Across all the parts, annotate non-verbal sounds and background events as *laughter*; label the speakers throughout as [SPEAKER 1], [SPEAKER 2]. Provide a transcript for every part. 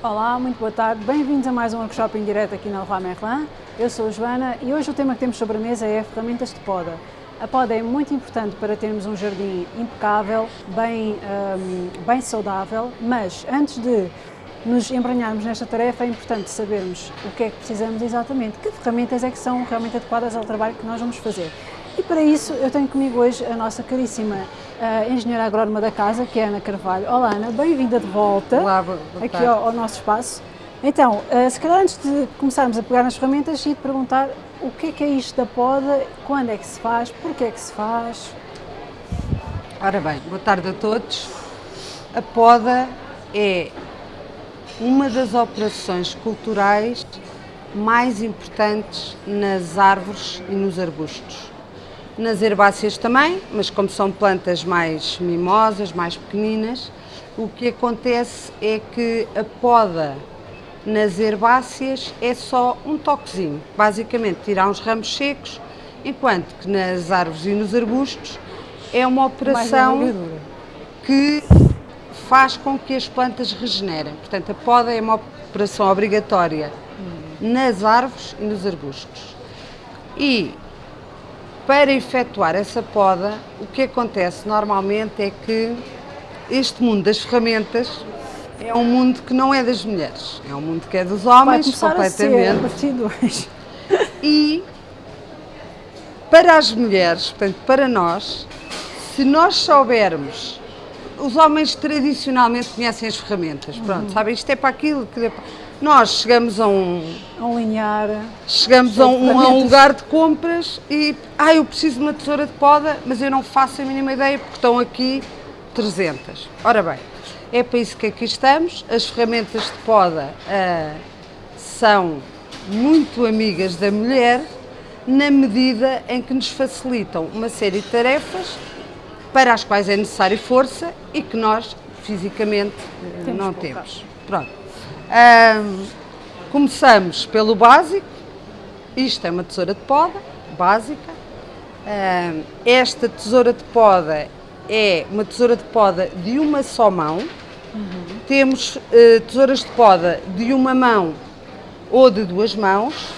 [SPEAKER 1] Olá, muito boa tarde. Bem-vindos a mais um workshop em direto aqui na Leroy Merlin. Eu sou a Joana e hoje o tema que temos sobre a mesa é ferramentas de poda. A poda é muito importante para termos um jardim impecável, bem, um, bem saudável, mas antes de nos embranharmos nesta tarefa é importante sabermos o que é que precisamos exatamente, que ferramentas é que são realmente adequadas ao trabalho que nós vamos fazer. E para isso eu tenho comigo hoje a nossa caríssima uh, engenheira agrónoma da casa, que é Ana Carvalho. Olá Ana, bem-vinda de volta
[SPEAKER 2] Olá, boa
[SPEAKER 1] aqui ao, ao, nosso espaço. Então, uh, se calhar antes de começarmos a pegar nas ferramentas e te perguntar o que é que é isto da poda, quando é que se faz, porquê é que se faz?
[SPEAKER 2] Ora bem, boa tarde a todos. A poda é uma das operações culturais mais importantes nas árvores e nos arbustos nas herbáceas também, mas como são plantas mais mimosas, mais pequeninas, o que acontece é que a poda nas herbáceas é só um toquezinho, basicamente tirar uns ramos secos, enquanto que nas árvores e nos arbustos é uma operação que faz com que as plantas regenerem. Portanto, a poda é uma operação obrigatória nas árvores e nos arbustos. E para efetuar essa poda, o que acontece normalmente é que este mundo das ferramentas é um mundo que não é das mulheres, é um mundo que é dos homens
[SPEAKER 1] completamente. A, ser
[SPEAKER 2] E para as mulheres, portanto, para nós, se nós soubermos, os homens tradicionalmente conhecem as ferramentas, pronto, uhum. sabem, isto é para aquilo, é para nós chegamos a um...
[SPEAKER 1] A um linear...
[SPEAKER 2] Chegamos a um, a um, lugar de compras e... Ah, eu preciso de uma tesoura de poda, mas eu não faço a mínima ideia porque estão aqui 300. Ora bem, é para isso que aqui estamos. As ferramentas de poda uh, são muito amigas da mulher na medida em que nos facilitam uma série de tarefas para as quais é necessária força e que nós fisicamente temos não temos. Pronto. Um, começamos pelo básico, isto é uma tesoura de poda, básica. Um, esta tesoura de poda é uma tesoura de poda de uma só mão. Uhum. Temos uh, tesouras de poda de uma mão ou de duas mãos.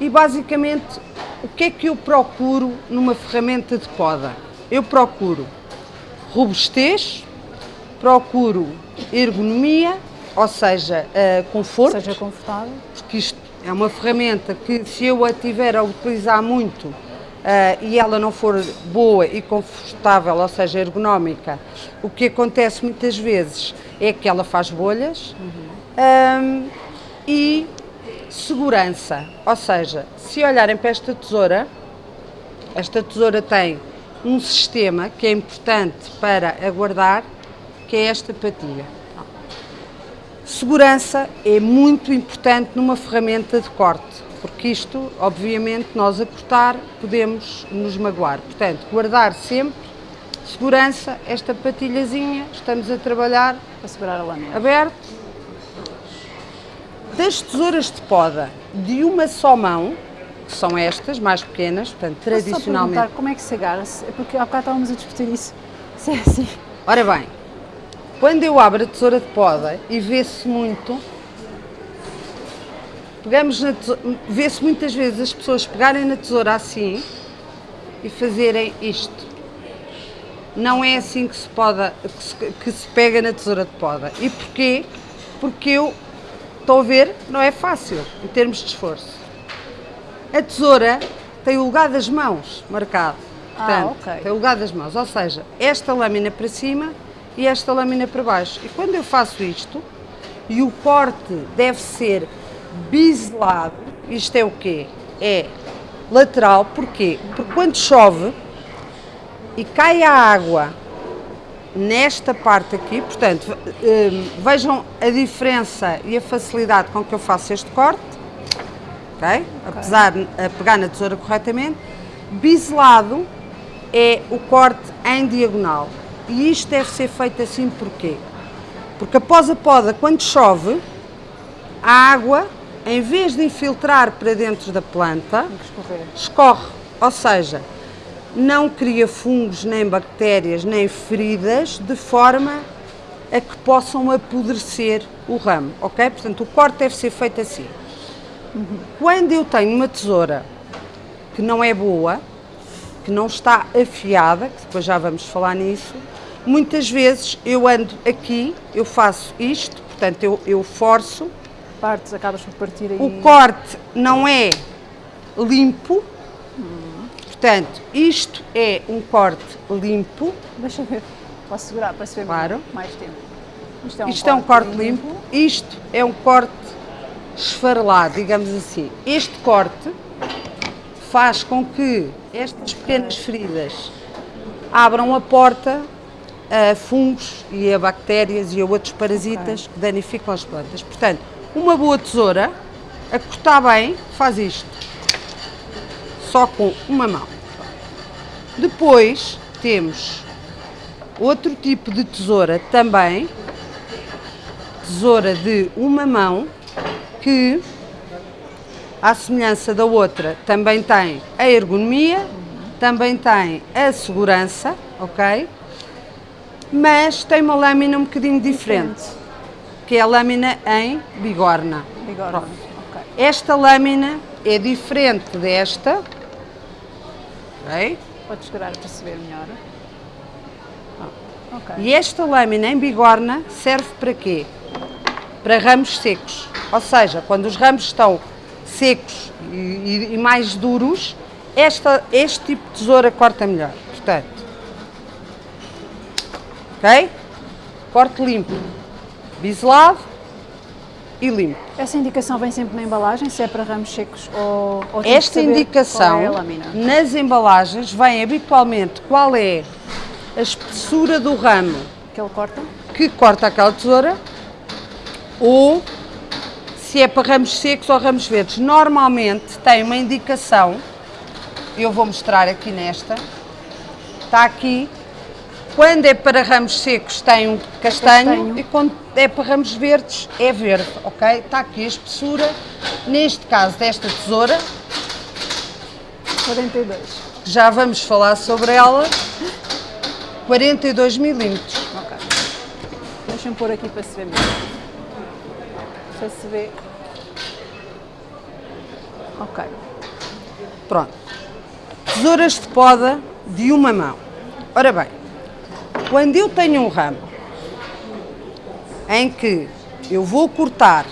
[SPEAKER 2] E basicamente, o que é que eu procuro numa ferramenta de poda? Eu procuro robustez, procuro ergonomia ou seja, uh, conforto.
[SPEAKER 1] Seja confortável.
[SPEAKER 2] Porque isto é uma ferramenta que se eu a tiver a utilizar muito uh, e ela não for boa e confortável, ou seja, ergonómica, o que acontece muitas vezes é que ela faz bolhas uhum. um, e segurança, ou seja, se olharem para esta tesoura, esta tesoura tem um sistema que é importante para aguardar, que é esta patilha. Segurança é muito importante numa ferramenta de corte, porque isto, obviamente, nós a cortar podemos nos magoar. Portanto, guardar sempre segurança, esta patilhazinha, estamos a trabalhar
[SPEAKER 1] para segurar a lâmina.
[SPEAKER 2] Aberto. Das tesouras de poda de uma só mão, que são estas, mais pequenas, portanto, Posso tradicionalmente. Só
[SPEAKER 1] como é que se agarra? Porque há bocado estávamos a discutir isso. *laughs* Se é assim.
[SPEAKER 2] Ora bem, quando eu abro a tesoura de poda e vê-se muito, pegamos vê-se muitas vezes as pessoas pegarem na tesoura assim e fazerem isto. Não é assim que se, poda, que se, que se pega na tesoura de poda. E porquê? Porque eu, estou a ver, não é fácil em termos de esforço. A tesoura tem o lugar das mãos marcado.
[SPEAKER 1] Ah,
[SPEAKER 2] Portanto,
[SPEAKER 1] ah, okay.
[SPEAKER 2] tem o lugar das mãos, ou seja, esta lâmina para cima e esta lâmina para baixo. E quando eu faço isto, e o corte deve ser biselado, isto é o quê? É lateral, porquê? Porque quando chove e cai a água nesta parte aqui, portanto, hum, vejam a diferença e a facilidade com que eu faço este corte, ok? Apesar de pegar na tesoura corretamente, biselado é o corte em diagonal. E isto deve ser feito assim porquê? Porque após a poda, quando chove, a água, em vez de infiltrar para dentro da planta, escorre. Ou seja, não cria fungos, nem bactérias, nem feridas, de forma a que possam apodrecer o ramo, ok? Portanto, o corte deve ser feito assim. Quando eu tenho uma tesoura que não é boa, que não está afiada, que depois já vamos falar nisso, muitas vezes eu ando aqui, eu faço isto, portanto eu, eu forço.
[SPEAKER 1] Partes, acabas por partir aí.
[SPEAKER 2] O corte não é limpo, hum. portanto isto é um corte limpo.
[SPEAKER 1] Deixa eu ver, posso segurar para se ver
[SPEAKER 2] claro.
[SPEAKER 1] mais tempo.
[SPEAKER 2] Isto é um, isto corte, é um corte limpo. limpo, isto é um corte esfarelado, digamos assim. Este corte faz com que estas pequenas feridas abram a porta a fungos e a bactérias e a outros parasitas okay. que danificam as plantas. Portanto, uma boa tesoura, a cortar bem, faz isto. Só com uma mão. Depois temos outro tipo de tesoura também, tesoura de uma mão, que à semelhança da outra, também tem a ergonomia, também tem a segurança, ok? Mas tem uma lâmina um bocadinho diferente, que é a lâmina em bigorna.
[SPEAKER 1] Bigorna, ok.
[SPEAKER 2] Esta lâmina é diferente desta, ok?
[SPEAKER 1] Pode segurar para se ver melhor.
[SPEAKER 2] Okay. E esta lâmina em bigorna serve para quê? Para ramos secos. Ou seja, quando os ramos estão secos e, e mais duros, esta, este tipo de tesoura corta melhor. Portanto, ok? Corte limpo, biselado e limpo.
[SPEAKER 1] Essa indicação vem sempre na embalagem, se é para ramos secos ou, ou
[SPEAKER 2] Esta indicação é nas embalagens vem habitualmente qual é a espessura do ramo
[SPEAKER 1] que ele corta,
[SPEAKER 2] que corta aquela tesoura ou se é para ramos secos ou ramos verdes. Normalmente tem uma indicação, eu vou mostrar aqui nesta, está aqui, quando é para ramos secos tem um castanho, castanho. e quando é para ramos verdes é verde, ok? Está aqui a espessura, neste caso desta tesoura.
[SPEAKER 1] 42.
[SPEAKER 2] Já vamos falar sobre ela. 42 milímetros.
[SPEAKER 1] Ok. Deixa-me pôr aqui para se ver melhor. Sei se vê. Ok.
[SPEAKER 2] Pronto. Tesouras de poda de uma mão. Ora bem, quando eu tenho um ramo em que eu vou cortar,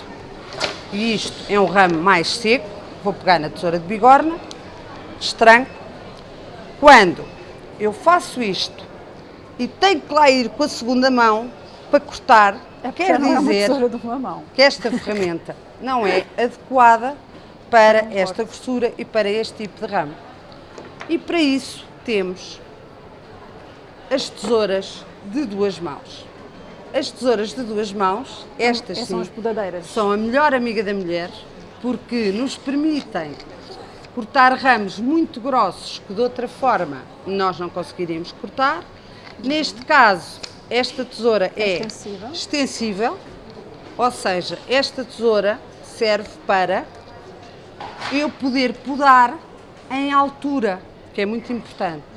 [SPEAKER 2] e isto é um ramo mais seco, vou pegar na tesoura de bigorna, estranco, quando eu faço isto e tenho que lá ir com a segunda mão para cortar,
[SPEAKER 1] é quer dizer
[SPEAKER 2] é que esta ferramenta não é adequada para esta grossura e para este tipo de ramo. E para isso temos as tesouras de duas mãos. As tesouras de duas mãos, estas sim,
[SPEAKER 1] são as podadeiras.
[SPEAKER 2] São a melhor amiga da mulher porque nos permitem cortar ramos muito grossos que de outra forma nós não conseguiríamos cortar. Neste caso, esta tesoura é extensível. extensível, ou seja, esta tesoura serve para eu poder podar em altura, que é muito importante.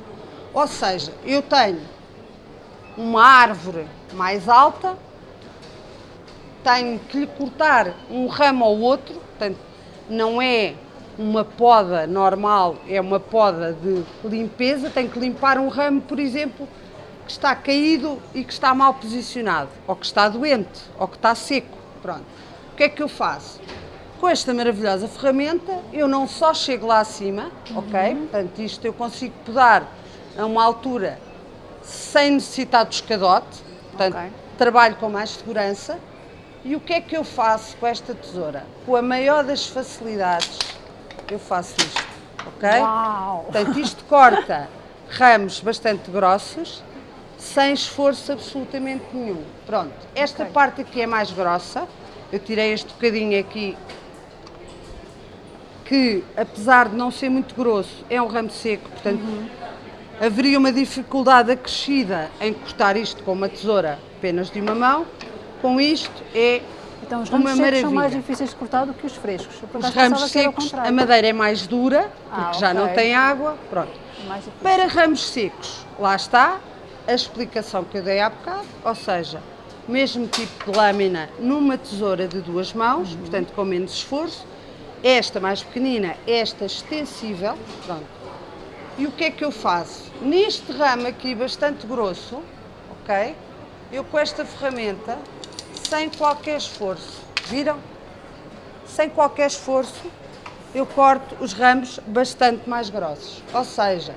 [SPEAKER 2] Ou seja, eu tenho uma árvore mais alta, tenho que lhe cortar um ramo ao outro, portanto, não é uma poda normal, é uma poda de limpeza, tenho que limpar um ramo, por exemplo, que está caído e que está mal posicionado, ou que está doente, ou que está seco. Pronto. O que é que eu faço? Com esta maravilhosa ferramenta, eu não só chego lá acima, uhum. ok? Portanto, isto eu consigo podar a uma altura sem necessitar do escadote, portanto, okay. trabalho com mais segurança. E o que é que eu faço com esta tesoura? Com a maior das facilidades, eu faço isto, ok?
[SPEAKER 1] Uau.
[SPEAKER 2] Portanto, isto corta ramos bastante grossos, sem esforço absolutamente nenhum. Pronto, esta okay. parte aqui é mais grossa, eu tirei este bocadinho aqui que, apesar de não ser muito grosso, é um ramo seco, portanto, uhum. Haveria uma dificuldade acrescida em cortar isto com uma tesoura apenas de uma mão. Com isto é
[SPEAKER 1] então, os ramos secos são mais difíceis de cortar do que os frescos.
[SPEAKER 2] Os ramos secos, a madeira é mais dura, porque ah, já não tem água. Pronto. Para ramos secos, lá está a explicação que eu dei há bocado, ou seja, mesmo tipo de lâmina, numa tesoura de duas mãos, uhum. portanto com menos esforço. Esta mais pequenina, esta extensível, pronto. E o que é que eu faço? Neste ramo aqui bastante grosso, ok? Eu com esta ferramenta, sem qualquer esforço, viram? Sem qualquer esforço, eu corto os ramos bastante mais grossos. Ou seja,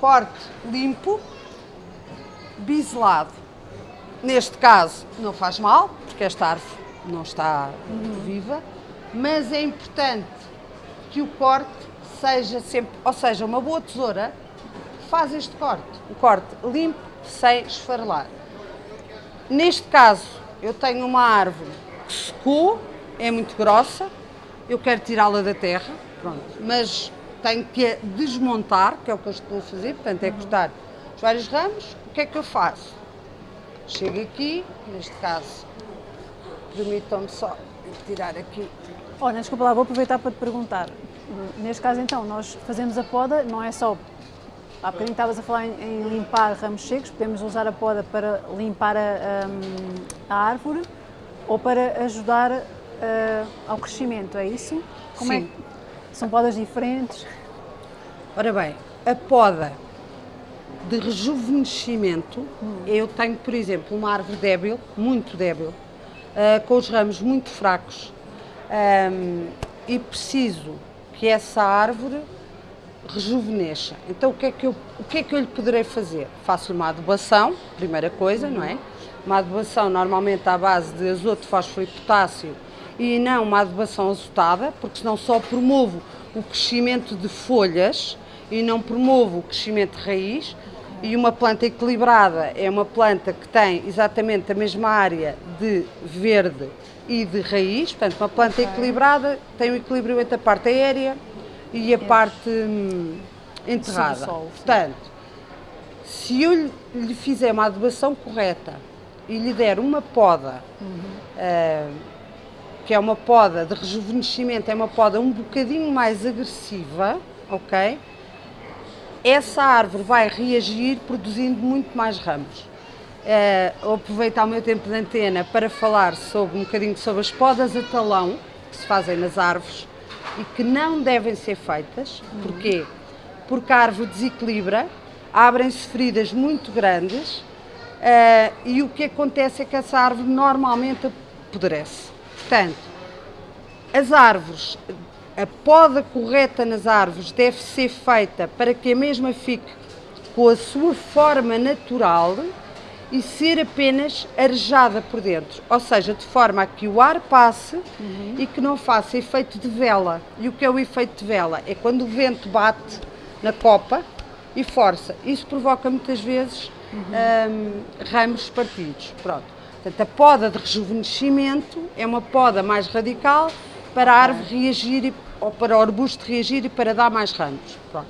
[SPEAKER 2] corte limpo, biselado. Neste caso não faz mal, porque esta árvore não está viva, mas é importante que o corte seja sempre, ou seja, uma boa tesoura faz este corte, um corte limpo, sem esfarelar. Neste caso, eu tenho uma árvore que secou, é muito grossa, eu quero tirá-la da terra, pronto, mas tenho que desmontar, que é o que eu estou a fazer, portanto é cortar os vários ramos, o que é que eu faço? Chego aqui, neste caso, permitam-me só tirar aqui.
[SPEAKER 1] Olha, desculpa lá, vou aproveitar para te perguntar. Neste caso, então, nós fazemos a poda, não é só. Há bocadinho estavas a falar em, em limpar ramos secos, podemos usar a poda para limpar a, a, a árvore ou para ajudar uh, ao crescimento, é isso?
[SPEAKER 2] Como é Sim.
[SPEAKER 1] É? São podas diferentes?
[SPEAKER 2] Ora bem, a poda de rejuvenescimento, hum. eu tenho, por exemplo, uma árvore débil, muito débil, uh, com os ramos muito fracos, um, e preciso que essa árvore rejuvenesça. Então o que é que eu, o que é que eu lhe poderei fazer? Faço-lhe uma adubação, primeira coisa, não é? Uma adubação normalmente à base de azoto, fósforo e potássio e não uma adubação azotada, porque senão só promovo o crescimento de folhas e não promovo o crescimento de raiz. E uma planta equilibrada é uma planta que tem exatamente a mesma área de verde e de raiz, portanto, uma planta okay. equilibrada tem o um equilíbrio entre a parte aérea e a parte hum, enterrada. portanto, se eu lhe fizer uma adubação correta e lhe der uma poda, uhum. uh, que é uma poda de rejuvenescimento, é uma poda um bocadinho mais agressiva, ok? essa árvore vai reagir produzindo muito mais ramos. Uh, aproveitar o meu tempo de antena para falar sobre um bocadinho sobre as podas a talão que se fazem nas árvores e que não devem ser feitas. Uhum. Porquê? Porque a árvore desequilibra, abrem-se feridas muito grandes uh, e o que acontece é que essa árvore normalmente apodrece. Portanto, as árvores a poda correta nas árvores deve ser feita para que a mesma fique com a sua forma natural e ser apenas arejada por dentro, ou seja, de forma a que o ar passe uhum. e que não faça efeito de vela. E o que é o efeito de vela? É quando o vento bate na copa e força. Isso provoca muitas vezes uhum. um, ramos partidos. Pronto. Portanto, a poda de rejuvenescimento é uma poda mais radical para a árvore reagir, ou para o arbusto reagir e para dar mais ramos. Pronto.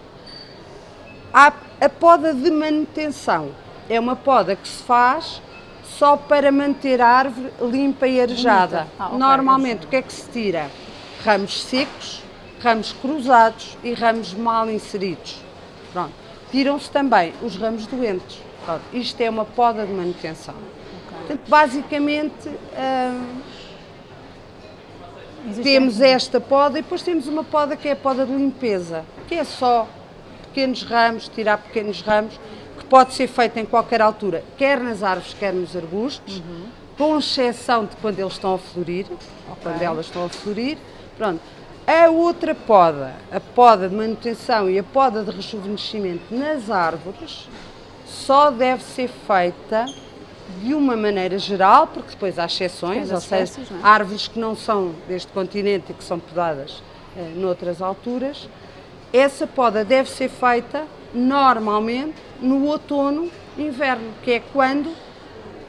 [SPEAKER 2] A, a poda de manutenção é uma poda que se faz só para manter a árvore limpa e arejada. Ah, okay, Normalmente, o que é que se tira? Ramos secos, ramos cruzados e ramos mal inseridos. Pronto. Tiram-se também os ramos doentes. Pronto. Isto é uma poda de manutenção. Okay. Portanto, basicamente, hum, temos esta poda e depois temos uma poda que é a poda de limpeza, que é só pequenos ramos, tirar pequenos ramos, pode ser feita em qualquer altura, quer nas árvores, quer nos arbustos, uhum. com exceção de quando eles estão a florir, ou quando elas estão a florir. Pronto. A outra poda, a poda de manutenção e a poda de rejuvenescimento nas árvores, só deve ser feita de uma maneira geral, porque depois há exceções, ou seja, é? árvores que não são deste continente e que são podadas eh, noutras alturas, essa poda deve ser feita normalmente no outono inverno, que é quando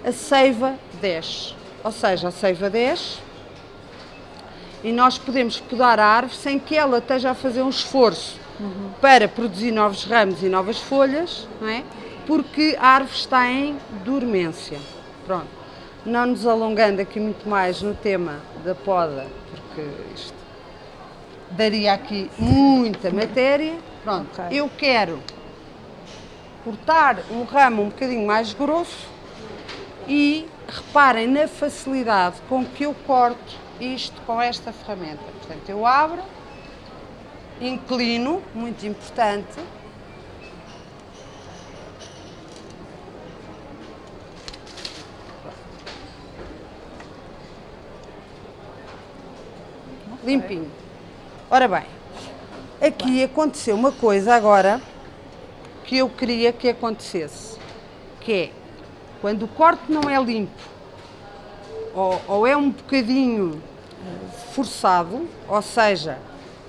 [SPEAKER 2] a seiva desce. Ou seja, a seiva desce e nós podemos podar a árvore sem que ela esteja a fazer um esforço uhum. para produzir novos ramos e novas folhas, não é? porque a árvore está em dormência. Pronto. Não nos alongando aqui muito mais no tema da poda, porque isto daria aqui muita matéria. Pronto, okay. eu quero cortar um ramo um bocadinho mais grosso e reparem na facilidade com que eu corto isto com esta ferramenta. Portanto, eu abro, inclino, muito importante, limpinho. Ora bem, aqui aconteceu uma coisa agora que eu queria que acontecesse, que é quando o corte não é limpo ou, ou é um bocadinho forçado, ou seja,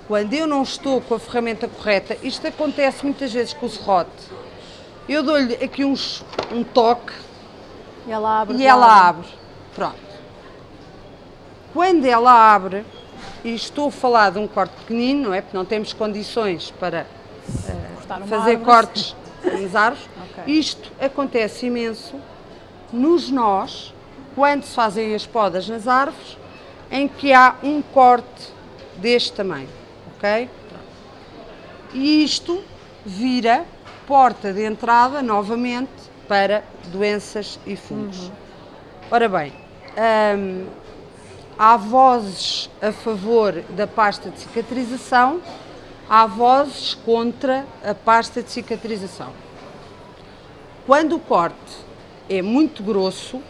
[SPEAKER 2] quando eu não estou com a ferramenta correta, isto acontece muitas vezes com o serrote, eu dou-lhe aqui uns, um toque
[SPEAKER 1] e ela abre.
[SPEAKER 2] E ela abre. Pronto. Quando ela abre, e estou a falar de um corte pequenino, não é? Porque não temos condições para uh, fazer cortes *laughs* nas árvores. okay. Isto acontece imenso nos nós, quando se fazem as podas nas árvores, em que há um corte deste tamanho, ok? E isto vira porta de entrada, novamente, para doenças e fungos. Uhum. Ora bem, hum, há vozes a favor da pasta de cicatrização, há vozes contra a pasta de cicatrização. Quando o corte é muito grosso,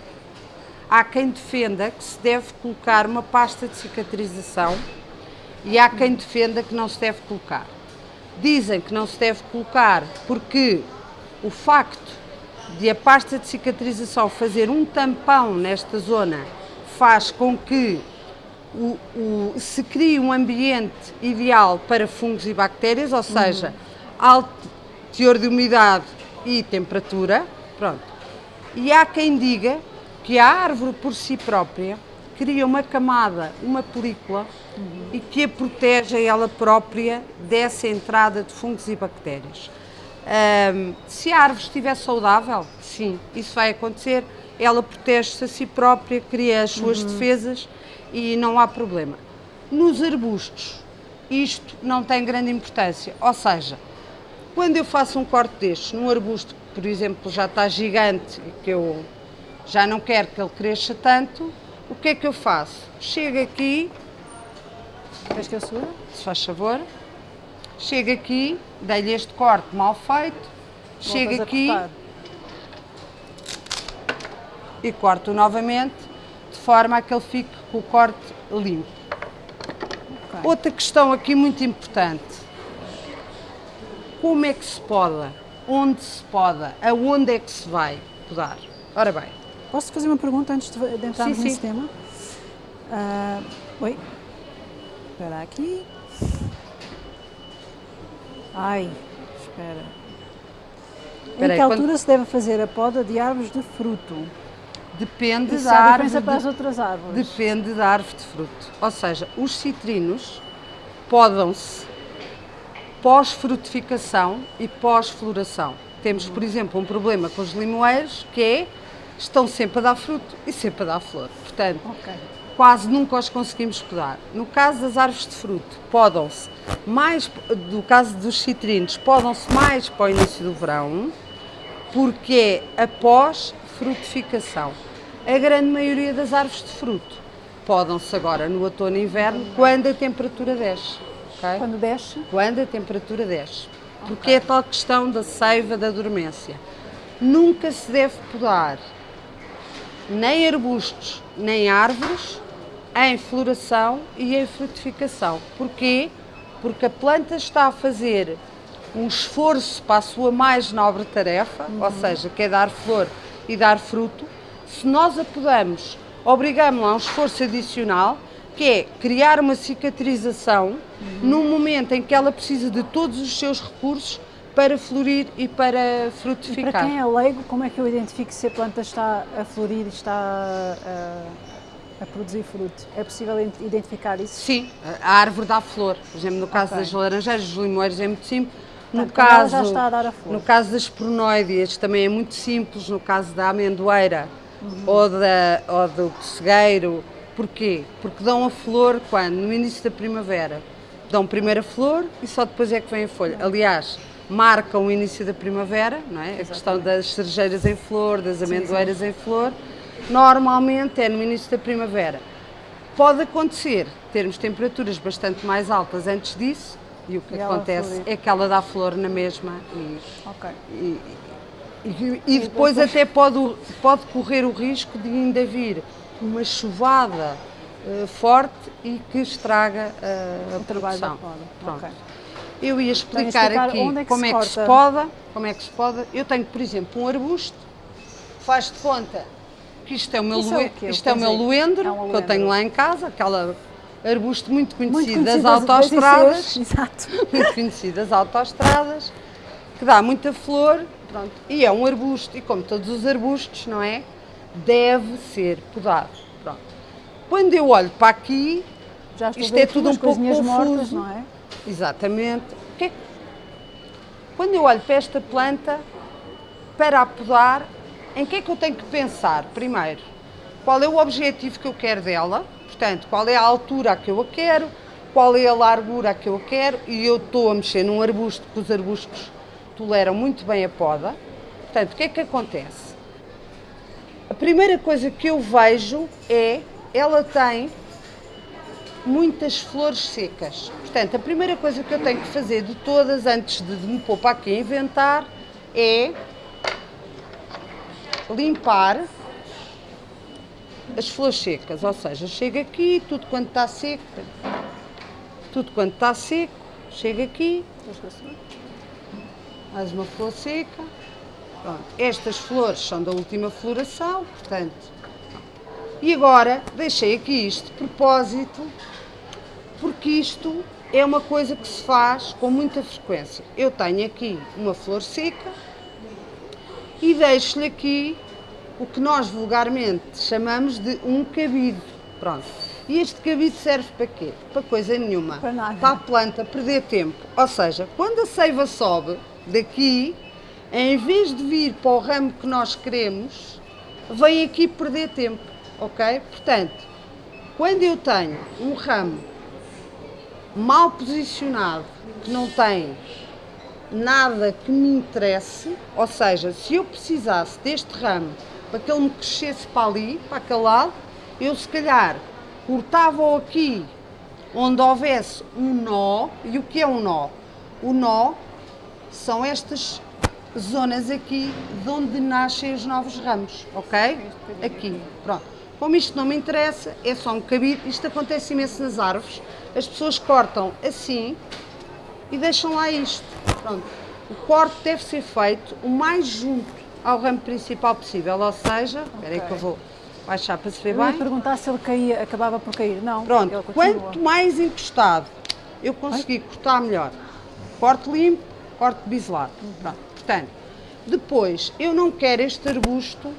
[SPEAKER 2] há quem defenda que se deve colocar uma pasta de cicatrização e há quem defenda que não se deve colocar. Dizem que não se deve colocar porque o facto de a pasta de cicatrização fazer um tampão nesta zona faz com que o, o, se crie um ambiente ideal para fungos e bactérias, ou seja, uhum. alto teor de umidade e temperatura. Pronto. E há quem diga que a árvore por si própria cria uma camada, uma película uhum. e que a protege a ela própria dessa entrada de fungos e bactérias. Um, se a árvore estiver saudável, sim, isso vai acontecer ela protege-se a si própria, cria as suas uhum. defesas e não há problema. Nos arbustos, isto não tem grande importância, ou seja, quando eu faço um corte destes num arbusto que, por exemplo, já está gigante e que eu já não quero que ele cresça tanto, o que é que eu faço? Chego aqui,
[SPEAKER 1] Queres que eu suba?
[SPEAKER 2] Se faz favor. Chego aqui, dei-lhe este corte mal feito, chego aqui, e corto novamente, de forma a que ele fique com o corte limpo. Okay. Outra questão aqui muito importante, como é que se poda? Onde se poda? Aonde é que se vai podar? Ora bem.
[SPEAKER 1] Posso fazer uma pergunta antes de, de entrarmos sim, nesse sim. tema? Uh, oi? Espera aqui. Ai, espera. Espera em que altura quando... se deve fazer a poda de árvores de fruto?
[SPEAKER 2] Depende Isso da árvore.
[SPEAKER 1] De, para as outras árvores.
[SPEAKER 2] Depende da árvore de fruto. Ou seja, os citrinos podam-se pós-frutificação e pós-floração. Temos, por exemplo, um problema com os limoeiros que é estão sempre a dar fruto e sempre a dar flor. Portanto, okay. quase nunca os conseguimos podar. No caso das árvores de fruto, podam-se mais, do caso dos citrinos, podam-se mais para o início do verão, porque é após frutificação. A grande maioria das árvores de fruto podam-se agora no outono e inverno quando a temperatura desce.
[SPEAKER 1] Okay? Quando desce?
[SPEAKER 2] Quando a temperatura desce. Porque okay. é tal questão da seiva da dormência. Nunca se deve podar nem arbustos nem árvores em floração e em frutificação. Porquê? Porque a planta está a fazer um esforço para a sua mais nobre tarefa, uhum. ou seja, que é dar flor e dar fruto, se nós a podamos, obrigamos-la a um esforço adicional, que é criar uma cicatrização uhum. no momento em que ela precisa de todos os seus recursos para florir e para frutificar.
[SPEAKER 1] E para quem é leigo, como é que eu identifico se a planta está a florir e está a, a produzir fruto? É possível identificar isso?
[SPEAKER 2] Sim, a árvore dá flor. Por exemplo, no caso okay. das laranjeiras, dos limoeiros é muito simples no caso. No caso das pronoides também é muito simples, no caso da amendoeira uhum. ou, da, ou do pessegueiro. Porquê? Porque dão a flor quando? No início da primavera. Dão primeiro a flor e só depois é que vem a folha. Aliás, marcam o início da primavera, não é? A questão das cerejeiras em flor, das amendoeiras sim. em flor. normalmente é no início da primavera. Pode acontecer termos temperaturas bastante mais altas antes disso e o que
[SPEAKER 1] E
[SPEAKER 2] acontece é que ela dá flor na mesma e,
[SPEAKER 1] Ok.
[SPEAKER 2] e, e- e depois até pode, pode correr o risco de ainda vir uma chuvada eh, forte e que estraga eh, a
[SPEAKER 1] O trabalho da
[SPEAKER 2] produção.
[SPEAKER 1] poda.
[SPEAKER 2] Pronto.
[SPEAKER 1] Ok.
[SPEAKER 2] Eu ia explicar,
[SPEAKER 1] explicar
[SPEAKER 2] aqui
[SPEAKER 1] é
[SPEAKER 2] como é que se poda, como é que se poda. Eu tenho, por exemplo, um arbusto, faz de conta que isto é o meu,
[SPEAKER 1] Isso é o
[SPEAKER 2] isto é o meu luendro,
[SPEAKER 1] é um
[SPEAKER 2] que eu tenho lá em casa, aquela arbusto muito conhecido,
[SPEAKER 1] Muito
[SPEAKER 2] das autoestradas, *laughs*
[SPEAKER 1] Exato.
[SPEAKER 2] muito conhecido das autoestradas, que dá muita flor, pronto, e é um arbusto, e como todos os arbustos, não é? Deve ser podado, pronto. Quando eu olho para aqui, Isto é tudo um pouco
[SPEAKER 1] coisinhas mortas,
[SPEAKER 2] confuso.
[SPEAKER 1] não é?
[SPEAKER 2] Exatamente. O que que- Quando eu olho para esta planta, para a podar, em que é que eu tenho que pensar? Primeiro, qual é o objetivo que eu quero dela? Portanto, qual é a altura que eu a quero? Qual é a largura que eu a quero? E eu estou a mexer num arbusto, porque os arbustos toleram muito bem a poda. Portanto, o que é que acontece? A primeira coisa que eu vejo é, ela tem muitas flores secas. Portanto, a primeira coisa que eu tenho que fazer de todas, antes de me pôr para aqui a inventar, é limpar as flores secas. Ou seja, chego aqui, tudo quanto está seco, tudo quanto está seco, chego aqui, mais uma flor seca. Pronto. Estas flores são da última floração, portanto. E agora deixei aqui isto de propósito, porque isto é uma coisa que se faz com muita frequência. Eu tenho aqui uma flor seca e deixo-lhe aqui o que nós vulgarmente chamamos de um cabide. Pronto. E este cabide serve para quê? Para coisa nenhuma.
[SPEAKER 1] Para nada.
[SPEAKER 2] Para a planta perder tempo. Ou seja, quando a seiva sobe daqui, em vez de vir para o ramo que nós queremos, vem aqui perder tempo. Ok? Portanto, quando eu tenho um ramo mal posicionado, que não tem nada que me interesse, ou seja, se eu precisasse deste ramo para que ele me crescesse para ali, para aquele lado, eu se calhar cortava-o aqui onde houvesse um nó. E o que é um nó? O nó são estas zonas aqui de onde nascem os novos ramos, ok? Aqui, pronto. Como isto não me interessa, é só um cabide, isto acontece imenso nas árvores, as pessoas cortam assim e deixam lá isto. Pronto. O corte deve ser feito o mais junto ao ramo principal possível, ou seja, espera aí que eu vou baixar para se ver
[SPEAKER 1] Eu ia
[SPEAKER 2] bem.
[SPEAKER 1] perguntar se ele caía, acabava por cair. Não,
[SPEAKER 2] Pronto, quanto mais encostado eu conseguir cortar melhor. Corte limpo, corte biselado. Pronto. Portanto, depois eu não quero este arbusto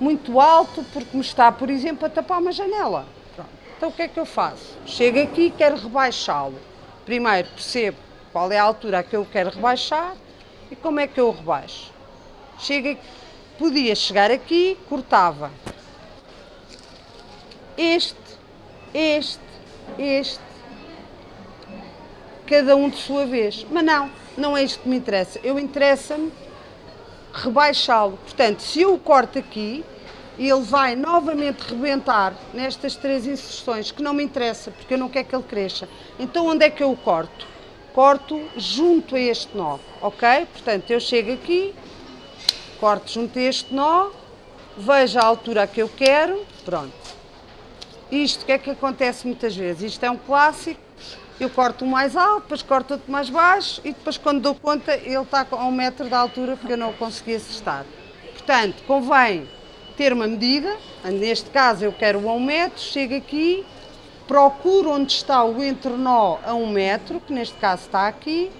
[SPEAKER 2] muito alto porque me está, por exemplo, a tapar uma janela. Pronto. Então o que é que eu faço? Chego aqui e quero rebaixá-lo. Primeiro percebo qual é a altura a que eu quero rebaixar e como é que eu o rebaixo. Chego aqui, podia chegar aqui, cortava este, este, este, cada um de sua vez. Mas não, não é isto que me interessa. Eu interessa-me rebaixá-lo. Portanto, se eu o corto aqui, ele vai novamente rebentar nestas três inserções, que não me interessa, porque eu não quero que ele cresça. Então, onde é que eu o corto? Corto junto a este nó, ok? Portanto, eu chego aqui, corto junto a este nó, vejo a altura que eu quero, pronto. Isto, o que é que acontece muitas vezes? Isto é um clássico, eu corto um mais alto, depois corto outro mais baixo e depois quando dou conta ele está a um metro de altura porque eu não o consegui acertar. Portanto, convém ter uma medida, neste caso eu quero a um metro, chego aqui, procuro onde está o entrenó a um metro, que neste caso está aqui,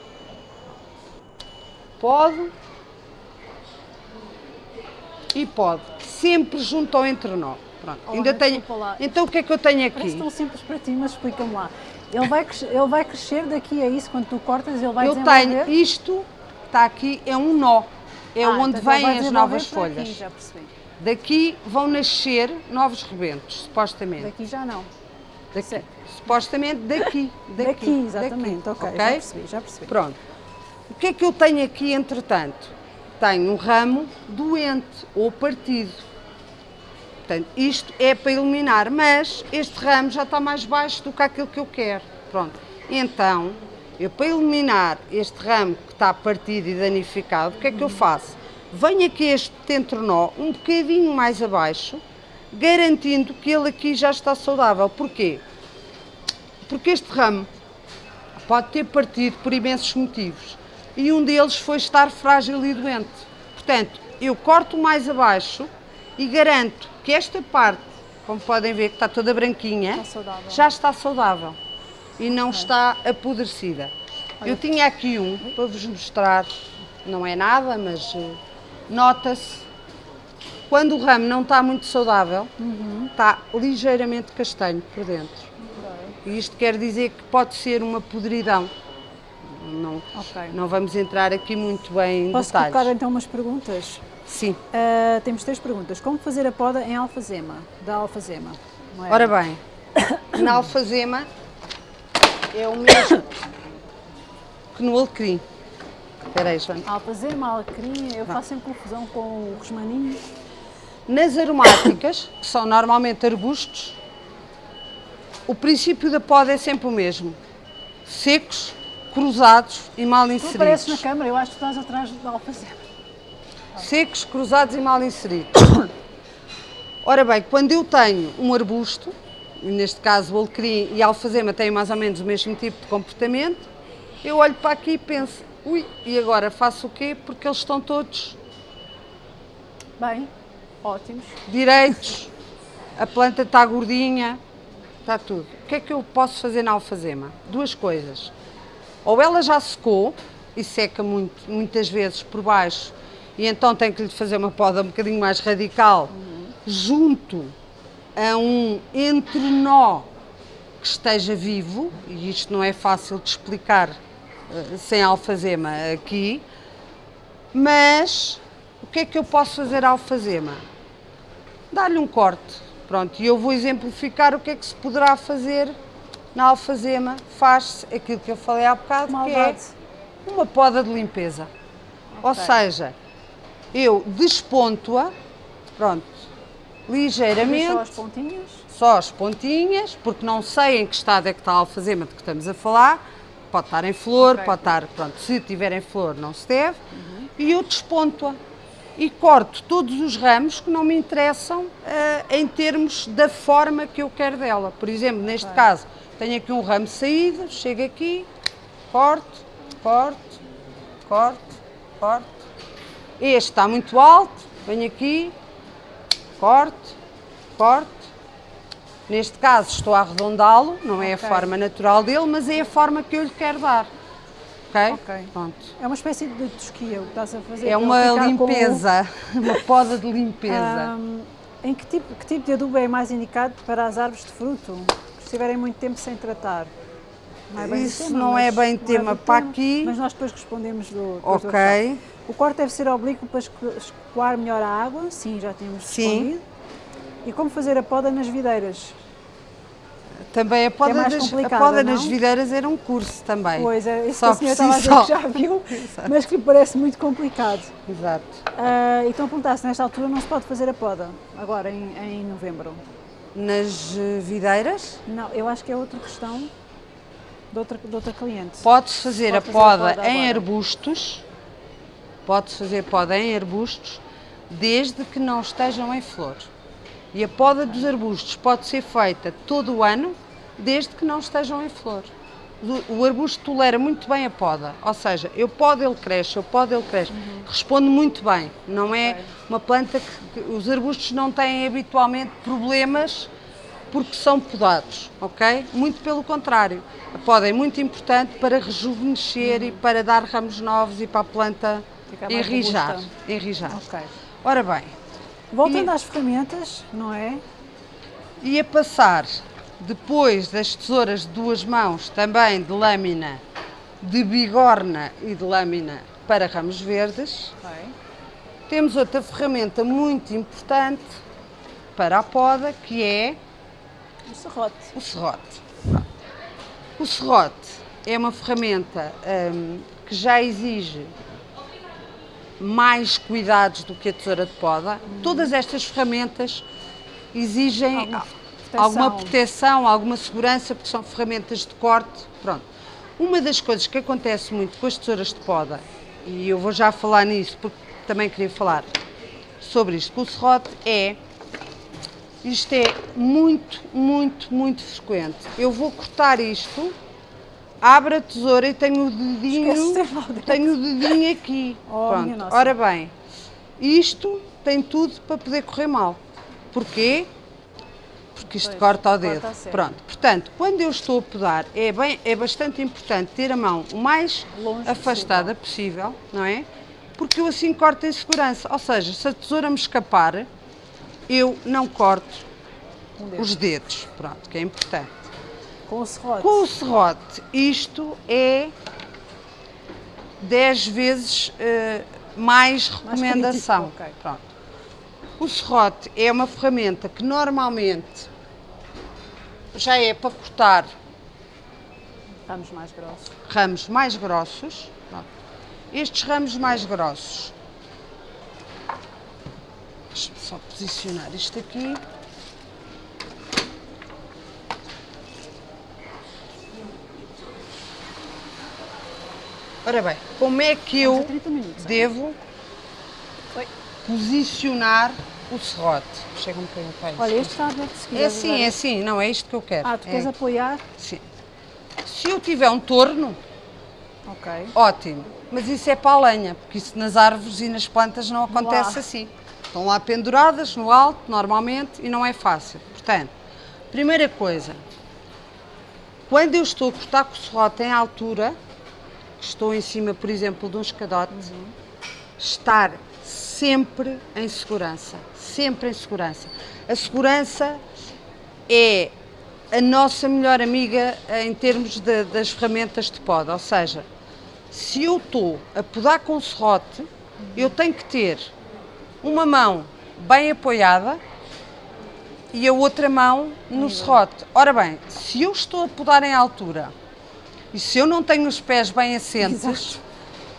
[SPEAKER 2] pode e pode, sempre junto ao entrenó. Pronto,
[SPEAKER 1] Oh,
[SPEAKER 2] ainda tenho. Então o que é que eu tenho
[SPEAKER 1] Parece
[SPEAKER 2] aqui?
[SPEAKER 1] tão simples para ti, mas explica-me lá. Ele vai, crescer, ele vai crescer daqui a isso, quando tu cortas, ele vai
[SPEAKER 2] Eu tenho isto, está aqui, é um nó. É
[SPEAKER 1] Ah,
[SPEAKER 2] onde
[SPEAKER 1] então
[SPEAKER 2] vêm as novas
[SPEAKER 1] por aqui,
[SPEAKER 2] folhas.
[SPEAKER 1] já percebi.
[SPEAKER 2] Daqui vão nascer novos rebentos, supostamente.
[SPEAKER 1] Daqui já não.
[SPEAKER 2] Daqui. Supostamente *laughs* daqui. Daqui,
[SPEAKER 1] Daqui, exatamente.
[SPEAKER 2] daqui,
[SPEAKER 1] ok, já percebi, já percebi.
[SPEAKER 2] Pronto. O que é que eu tenho aqui, entretanto? Tenho um ramo doente ou partido. Portanto, isto é para eliminar, mas este ramo já está mais baixo do que aquilo que eu quero. Pronto. Então, eu para eliminar este ramo que está partido e danificado, o que é que eu faço? Venho aqui este tentronó um bocadinho mais abaixo, garantindo que ele aqui já está saudável. Porquê? Porque este ramo pode ter partido por imensos motivos e um deles foi estar frágil e doente. Portanto, eu corto mais abaixo e garanto que esta parte, como podem ver que está toda branquinha,
[SPEAKER 1] está
[SPEAKER 2] já está saudável e não está apodrecida. Olha. Eu tinha aqui um para vos mostrar, não é nada, mas uh, nota-se quando o ramo não está muito saudável, uhum. está ligeiramente castanho por dentro. E isto quer dizer que pode ser uma podridão. Não, okay. não vamos entrar aqui muito bem em
[SPEAKER 1] Posso
[SPEAKER 2] detalhes.
[SPEAKER 1] Posso colocar então umas perguntas?
[SPEAKER 2] Sim.
[SPEAKER 1] Uh, temos três perguntas. Como fazer a poda em alfazema, da alfazema?
[SPEAKER 2] É? Ora bem, *coughs* na alfazema é o mesmo que no alecrim. Espera aí, João.
[SPEAKER 1] Alfazema, alecrim, eu faço sempre confusão com o rosmaninho.
[SPEAKER 2] Nas aromáticas, que são normalmente arbustos, o princípio da poda é sempre o mesmo. Secos, cruzados e mal inseridos. Tu
[SPEAKER 1] apareces na câmara, eu acho que estás atrás da alfazema
[SPEAKER 2] secos, cruzados e mal inseridos. Ora bem, quando eu tenho um arbusto, neste caso o alecrim e a alfazema têm mais ou menos o mesmo tipo de comportamento, eu olho para aqui e penso, ui, e agora faço o quê? Porque eles estão todos...
[SPEAKER 1] Bem, ótimos.
[SPEAKER 2] Direitos, a planta está gordinha, está tudo. O que é que eu posso fazer na alfazema? Duas coisas. Ou ela já secou, e seca muito, muitas vezes por baixo, e então tem que lhe fazer uma poda um bocadinho mais radical, uhum. junto a um entrenó que esteja vivo, e isto não é fácil de explicar uh, sem alfazema aqui, mas o que é que eu posso fazer alfazema? Dar-lhe um corte, pronto, e eu vou exemplificar o que é que se poderá fazer na alfazema, faz-se aquilo que eu falei há bocado, Malvado. que é uma poda de limpeza. Okay. Ou seja, eu desponto-a, pronto, ligeiramente. Só
[SPEAKER 1] as pontinhas?
[SPEAKER 2] Só as pontinhas, porque não sei em que estado é que está a alfazema de que estamos a falar. Pode estar em flor, okay. pode estar, pronto, se tiver em flor não se deve. Uhum. E eu desponto-a e corto todos os ramos que não me interessam uh, em termos da forma que eu quero dela. Por exemplo, neste okay. caso, tenho aqui um ramo saído, chego aqui, corto, corto, corto, corto, este está muito alto, venho aqui, corte, corte. Neste caso estou a arredondá-lo, não é okay. a forma natural dele, mas é a forma que eu lhe quero dar. Ok?
[SPEAKER 1] Ok. Pronto. É uma espécie de tosquia o que estás a fazer.
[SPEAKER 2] É uma limpeza, *laughs* uma poda de limpeza. Um,
[SPEAKER 1] em que tipo, que tipo de adubo é mais indicado para as árvores de fruto, estiverem muito tempo sem tratar?
[SPEAKER 2] Não é Isso tema, não é bem tema é para tema, aqui.
[SPEAKER 1] Mas nós depois respondemos do.
[SPEAKER 2] Ok.
[SPEAKER 1] O corte deve ser oblíquo para escoar melhor a água, sim, já respondido. Sim. E como fazer a poda nas videiras?
[SPEAKER 2] Também a poda, é das, a poda nas videiras era um curso também.
[SPEAKER 1] Pois, é, isso só que a senhora estava a dizer que já viu, *laughs* mas que lhe parece muito complicado.
[SPEAKER 2] Exato.
[SPEAKER 1] Uh, então perguntasse, nesta altura não se pode fazer a poda, agora em, em novembro?
[SPEAKER 2] Nas eh, videiras?
[SPEAKER 1] Não, eu acho que é outra questão de outra, de outra cliente.
[SPEAKER 2] Pode-se fazer, Pode a, poda a poda em arbustos, Pode-se fazer poda em arbustos desde que não estejam em flor. E a poda dos arbustos pode ser feita todo o ano desde que não estejam em flor. O arbusto tolera muito bem a poda, ou seja, eu podo, ele cresce, eu podo, ele cresce. Uhum. Responde muito bem, não é okay. uma planta que, que, os arbustos não têm habitualmente problemas porque são podados, ok? Muito pelo contrário, a poda é muito importante para rejuvenescer uhum. e para dar ramos novos e para a planta enrijar, enrijar. Okay. Ora bem.
[SPEAKER 1] Voltando às ferramentas, não é?
[SPEAKER 2] Ia passar, depois das tesouras de duas mãos, também de lâmina de bigorna e de lâmina para ramos verdes. Okay. Temos outra ferramenta muito importante para a poda, que é...
[SPEAKER 1] O serrote.
[SPEAKER 2] O serrote. O serrote é uma ferramenta hum, que já exige mais cuidados do que a tesoura de poda. Uhum. Todas estas ferramentas exigem
[SPEAKER 1] proteção.
[SPEAKER 2] alguma proteção, alguma segurança, porque são ferramentas de corte. Pronto. Uma das coisas que acontece muito com as tesouras de poda, e eu vou já falar nisso porque também queria falar sobre isto com o serrote, é isto é muito, muito, muito frequente. Eu vou cortar isto, abro a tesoura e tenho o dedinho, tenho o dedinho aqui. *laughs*
[SPEAKER 1] Oh,
[SPEAKER 2] Pronto.
[SPEAKER 1] nossa.
[SPEAKER 2] Ora bem, isto tem tudo para poder correr mal. Porquê? Porque isto
[SPEAKER 1] Pois,
[SPEAKER 2] corta o
[SPEAKER 1] corta
[SPEAKER 2] dedo.
[SPEAKER 1] a sério.
[SPEAKER 2] Pronto. Portanto, quando eu estou a podar, é, bem, é bastante importante ter a mão o mais
[SPEAKER 1] Longe
[SPEAKER 2] afastada possível, não é? Porque eu assim corto em segurança. Ou seja, se a tesoura me escapar, eu não corto
[SPEAKER 1] Um
[SPEAKER 2] os dedos. Pronto, que é importante.
[SPEAKER 1] Com o serrote.
[SPEAKER 2] Com o serrote, isto é 10 vezes eh, mais recomendação.
[SPEAKER 1] crítico, ok.
[SPEAKER 2] Pronto. O serrote é uma ferramenta que normalmente já é para cortar
[SPEAKER 1] Ramos mais grossos.
[SPEAKER 2] ramos mais grossos. Estes ramos mais grossos. Deixa-me só posicionar isto aqui. Ora bem, como é que eu
[SPEAKER 1] a 30 minutos.
[SPEAKER 2] devo. Posicionar o serrote? Chega um bocadinho para isto.
[SPEAKER 1] Olha, este está aberto se
[SPEAKER 2] É assim, é assim, não é isto que eu quero.
[SPEAKER 1] Ah, tu
[SPEAKER 2] É-
[SPEAKER 1] queres apoiar?
[SPEAKER 2] Sim. Se eu tiver um torno,
[SPEAKER 1] Ok.
[SPEAKER 2] Ótimo, mas isso é para a lenha, porque isso nas árvores e nas plantas não acontece
[SPEAKER 1] Lá.
[SPEAKER 2] assim. Estão lá penduradas no alto, normalmente, e não é fácil. Portanto, primeira coisa, quando eu estou a cortar com o serrote em altura, estou em cima, por exemplo, de um escadote, estar sempre em segurança. Sempre em segurança. A segurança é a nossa melhor amiga em termos de- das ferramentas de poda. Ou seja, se eu estou a podar com serrote, eu tenho que ter uma mão bem apoiada e a outra mão no serrote. Ora bem, se eu estou a podar em altura e se eu não tenho os pés bem assentes,
[SPEAKER 1] Exato.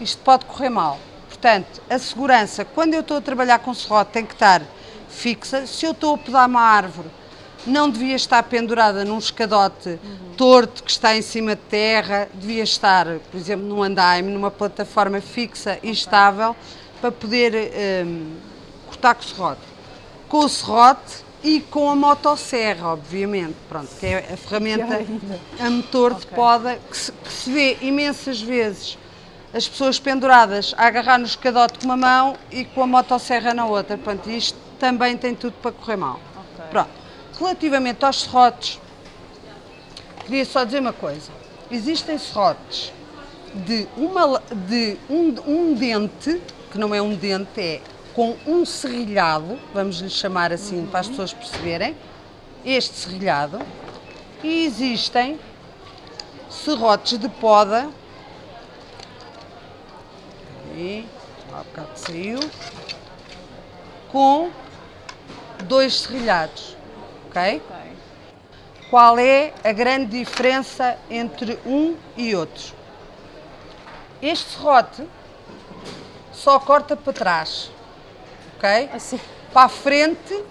[SPEAKER 2] isto pode correr mal. Portanto, a segurança, quando eu estou a trabalhar com serrote, tem que estar fixa. Se eu estou a podar uma árvore, não devia estar pendurada num escadote torto que está em cima de terra, devia estar, por exemplo, num andaime, numa plataforma fixa e estável, para poder hum, cortar com o serrote. Com o serrote e com a motosserra, obviamente, pronto, que é a ferramenta
[SPEAKER 1] ainda.
[SPEAKER 2] a motor de
[SPEAKER 1] Ok.
[SPEAKER 2] poda que se, que se vê imensas vezes as pessoas penduradas a agarrar no escadote com uma mão e com a motosserra na outra. Portanto, isto também tem tudo para correr mal.
[SPEAKER 1] Ok.
[SPEAKER 2] Pronto. Relativamente aos serrotes, queria só dizer uma coisa. Existem serrotes de, uma, de um, um dente, que não é um dente, é com um serrilhado, vamos lhe chamar assim para as pessoas perceberem, este serrilhado, e existem serrotes de poda. Aí, há bocado saiu. Com dois serrilhados, ok? Qual é a grande diferença entre um e outro? Este serrote só corta para trás, ok?
[SPEAKER 1] Assim.
[SPEAKER 2] Para a frente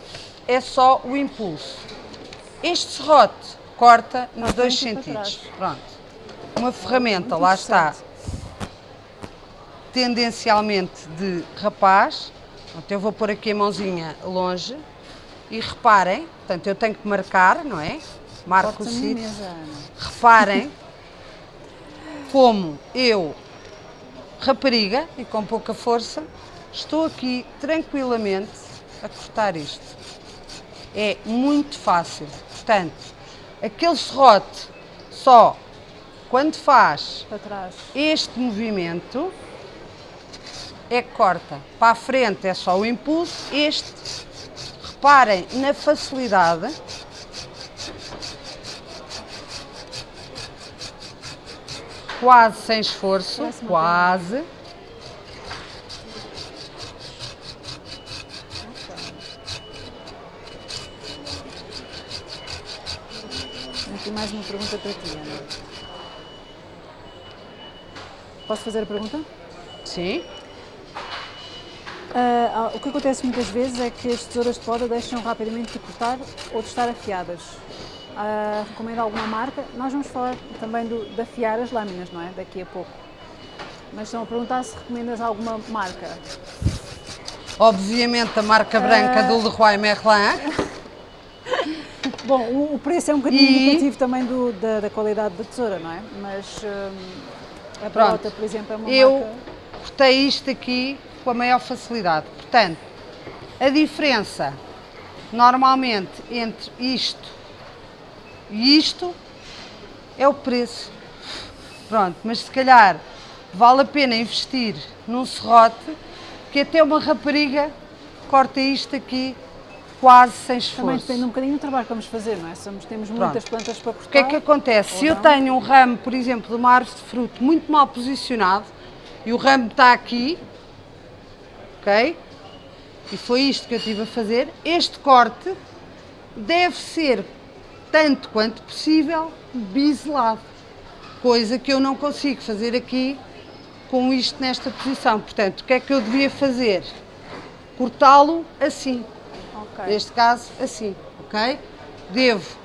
[SPEAKER 2] é só o impulso. Este serrote corta nos dois sentidos. Pronto. Uma ferramenta,
[SPEAKER 1] Muito
[SPEAKER 2] lá está. Tendencialmente de rapaz. Portanto, eu vou pôr aqui a mãozinha longe e reparem, portanto, eu tenho que marcar, não é? Marco o sítio. Reparem como eu, rapariga e com pouca força, estou aqui tranquilamente a cortar isto. É muito fácil. Portanto, aquele serrote só quando faz este movimento é que corta. Para a frente é só o impulso, este, reparem na facilidade. Quase sem esforço, quase.
[SPEAKER 1] Aqui mais uma pergunta para ti, Ana. Posso fazer a pergunta?
[SPEAKER 2] Sim.
[SPEAKER 1] Uh, o que acontece muitas vezes é que as tesouras de poda deixam rapidamente de cortar ou de estar afiadas. Uh, recomendo alguma marca? Nós vamos falar também do, de afiar as lâminas, não é? Daqui a pouco. Mas estão a perguntar se recomendas alguma marca.
[SPEAKER 2] Obviamente a marca branca uh... do Leroy Merlin. *laughs*
[SPEAKER 1] Bom, o, o, preço é um bocadinho e... indicativo também do, da, da, qualidade da tesoura, não é? Mas um, a Pronto. por exemplo, é uma
[SPEAKER 2] Eu
[SPEAKER 1] marca...
[SPEAKER 2] cortei isto aqui com a maior facilidade. Portanto, a diferença normalmente entre isto e isto é o preço. Pronto, mas se calhar vale a pena investir num serrote que até uma rapariga corta isto aqui quase sem esforço.
[SPEAKER 1] Também depende um bocadinho do trabalho que vamos fazer, não é? Somos, temos Pronto. muitas plantas para cortar.
[SPEAKER 2] O que é que acontece? Se não? eu tenho um ramo, por exemplo, de uma árvore de fruto muito mal posicionado e o ramo está aqui, ok? E foi isto que eu tive a fazer. Este corte deve ser, tanto quanto possível, biselado. Coisa que eu não consigo fazer aqui com isto nesta posição. Portanto, o que é que eu devia fazer? Cortá-lo assim. Okay. Neste caso, assim, ok? Devo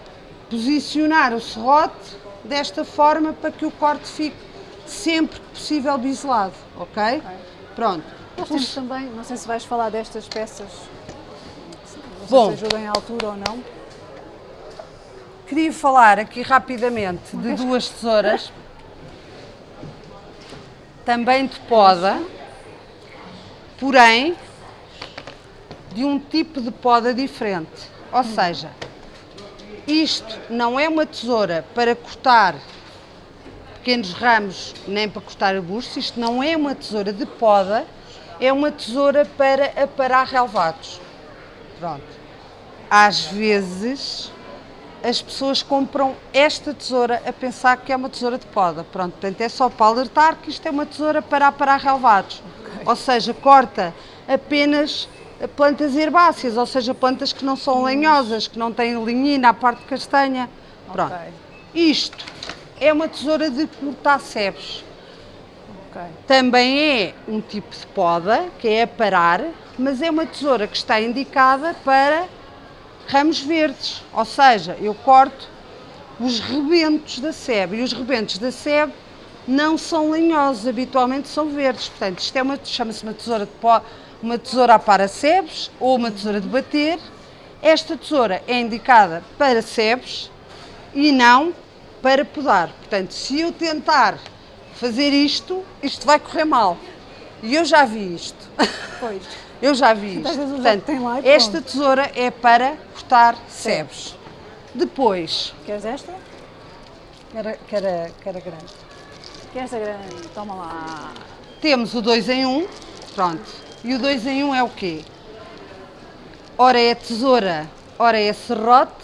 [SPEAKER 2] posicionar o serrote desta forma para que o corte fique sempre que possível biselado, ok? okay.
[SPEAKER 1] Pronto. Nós temos também, não sei se vais falar destas peças, não
[SPEAKER 2] Bom,
[SPEAKER 1] se ajudam em altura ou não.
[SPEAKER 2] Queria falar aqui rapidamente de duas tesouras, também de poda, porém de um tipo de poda diferente. Ou seja, isto não é uma tesoura para cortar pequenos ramos nem para cortar arbustos, isto não é uma tesoura de poda, é uma tesoura para aparar relevados. Pronto. Às vezes as pessoas compram esta tesoura a pensar que é uma tesoura de poda. Pronto, portanto é só para alertar que isto é uma tesoura para aparar relevados. Okay. Ou seja, corta apenas plantas herbáceas, ou seja, plantas que não são hum. lenhosas, que não têm linhina, a parte castanha. Pronto. Okay. Isto é uma tesoura de cortar sebes. Okay. Também é um tipo de poda, que é aparar, mas é uma tesoura que está indicada para ramos verdes, ou seja, eu corto os rebentos da sebe, e os rebentos da sebe não são lenhosos, habitualmente são verdes, portanto isto é uma, chama-se uma tesoura de pó, uma tesoura a para sebes ou uma tesoura de bater. Esta tesoura é indicada para sebes e não para podar. Portanto, se eu tentar fazer isto, isto vai correr mal. E eu já vi isto.
[SPEAKER 1] Pois. *laughs*
[SPEAKER 2] eu já vi isto. Portanto, esta tesoura é para cortar sebes. Depois.
[SPEAKER 1] Queres esta?
[SPEAKER 2] Quer, quer, quer a grande.
[SPEAKER 1] Quer esta grande? Toma lá.
[SPEAKER 2] Temos o 2 em 1. Um. Pronto. E o 2 em 1 um é o quê? Ora é tesoura, ora é serrote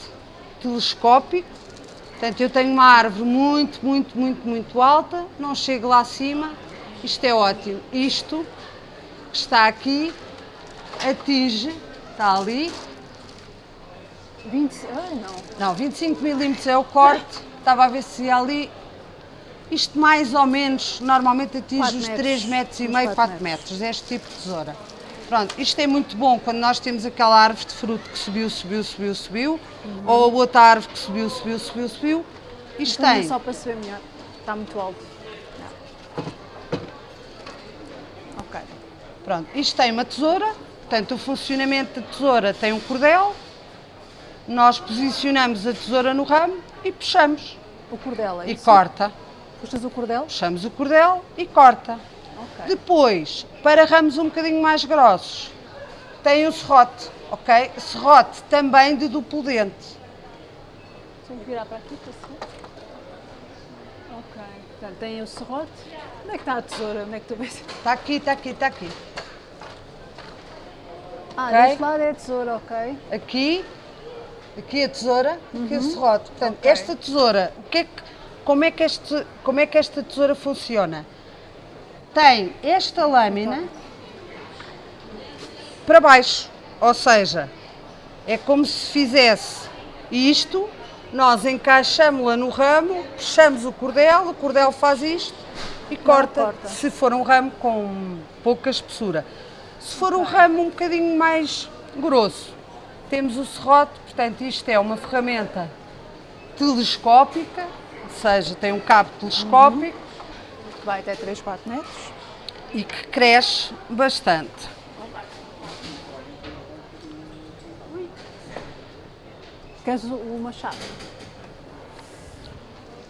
[SPEAKER 2] telescópico Portanto, eu tenho uma árvore muito, muito, muito, muito alta, não chego lá acima, isto é ótimo. Isto que está aqui atinge, está ali.
[SPEAKER 1] 20, ah, não.
[SPEAKER 2] Não, 25 milímetros é o corte, estava a ver se ia ali. Isto mais ou menos, normalmente atinge os 3 metros e meio, 4 metros. metros, este tipo de tesoura. Pronto, isto é muito bom quando nós temos aquela árvore de fruto que subiu, subiu, subiu, subiu, uhum. ou a outra árvore que subiu, subiu, subiu, subiu. Isto então, tem.
[SPEAKER 1] só para se ver melhor, está muito alto. Ok.
[SPEAKER 2] Pronto, isto tem uma tesoura, portanto o funcionamento da tesoura tem um cordel, nós posicionamos a tesoura no ramo e puxamos.
[SPEAKER 1] O cordel é
[SPEAKER 2] E corta.
[SPEAKER 1] Puxas o cordel?
[SPEAKER 2] Puxamos o cordel e corta. Okay. Depois, para ramos um bocadinho mais grossos, tem o serrote, ok? Serrote também de duplo dente.
[SPEAKER 1] Tenho que virar para aqui para cima. Ok, portanto tem o serrote. Onde é que está a tesoura? Onde é que tu vês?
[SPEAKER 2] Está aqui, está aqui, está aqui.
[SPEAKER 1] Ah, okay? deste lado é a tesoura, ok.
[SPEAKER 2] Aqui, aqui a tesoura, uhum. aqui o serrote. Portanto, okay. esta tesoura, o que é que, como, é que este, como é que esta tesoura funciona? Tem esta lâmina para baixo, ou seja, é como se fizesse isto, nós encaixamos-la no ramo, puxamos o cordel, o cordel faz isto e corta, corta, se for um ramo com pouca espessura. Se for um ramo um bocadinho mais grosso, temos o serrote, portanto isto é uma ferramenta telescópica, ou seja, tem um cabo telescópico.
[SPEAKER 1] Que vai até 3, 4 metros.
[SPEAKER 2] E que cresce bastante.
[SPEAKER 1] Queres o- machado?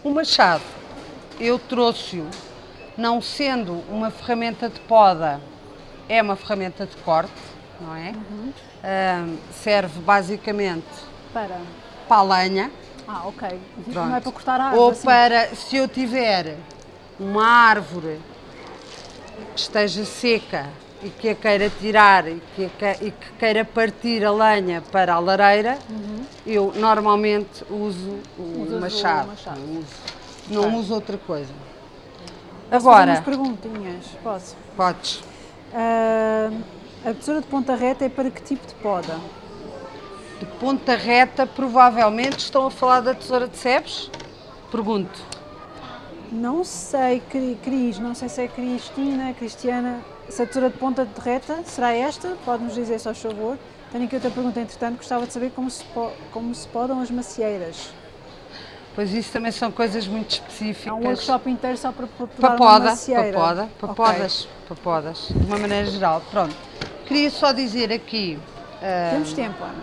[SPEAKER 2] O machado, eu trouxe-o, não sendo uma ferramenta de poda, é uma ferramenta de corte, não é? Ahm, serve basicamente
[SPEAKER 1] Para.
[SPEAKER 2] para a lenha.
[SPEAKER 1] Ah, ok. Não é para cortar a árvore.
[SPEAKER 2] Ou
[SPEAKER 1] assim.
[SPEAKER 2] para, se eu tiver uma árvore que esteja seca e que a queira tirar e que, a que- e que queira partir a lenha para a lareira, eu normalmente uso o
[SPEAKER 1] Uhum. Usas o
[SPEAKER 2] machado.
[SPEAKER 1] machado.
[SPEAKER 2] Não, uso, não uso outra coisa.
[SPEAKER 1] Posso fazer umas
[SPEAKER 2] Agora,
[SPEAKER 1] perguntinhas. Posso?
[SPEAKER 2] podes.
[SPEAKER 1] Ah, a tesoura de ponta reta é para que tipo de poda?
[SPEAKER 2] De ponta reta, provavelmente estão a falar da tesoura de sebes? Pergunto.
[SPEAKER 1] Não sei, Cri- Cris, não sei se é Cristina, Cristiana, se a tesoura de ponta de reta será esta? Pode-nos dizer, só favor. Tenho aqui outra pergunta, entretanto, gostava de saber como se, como se podam as macieiras.
[SPEAKER 2] Pois isso também são coisas muito específicas.
[SPEAKER 1] Há um workshop inteiro só para, para
[SPEAKER 2] poda, para poda, para podas, para podas, de uma maneira geral. Pronto. Queria só dizer aqui, ah,
[SPEAKER 1] Temos tempo, Ana.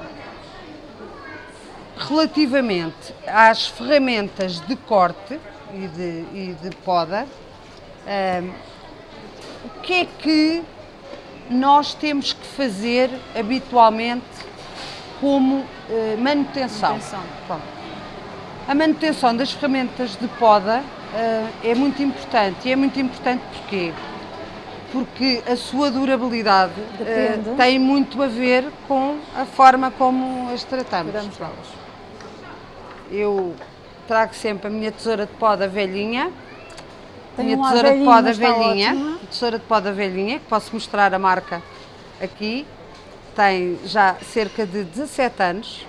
[SPEAKER 2] relativamente às ferramentas de corte e de, e de poda, ah, o que é que nós temos que fazer habitualmente como ah, manutenção?
[SPEAKER 1] Manutenção.
[SPEAKER 2] Pronto. A manutenção das ferramentas de poda ah, é muito importante. E é muito importante porquê? Porque a sua durabilidade
[SPEAKER 1] Depende.
[SPEAKER 2] tem muito a ver com a forma como as tratamos.
[SPEAKER 1] Cuidamos
[SPEAKER 2] Pronto.
[SPEAKER 1] delas.
[SPEAKER 2] Eu trago sempre a minha tesoura de poda velhinha.
[SPEAKER 1] Tenho
[SPEAKER 2] minha
[SPEAKER 1] um
[SPEAKER 2] tesoura de
[SPEAKER 1] mas está
[SPEAKER 2] velhinha.
[SPEAKER 1] ótima.
[SPEAKER 2] Tesoura de poda velhinha, que posso mostrar a marca aqui. Tem já cerca de 17 anos.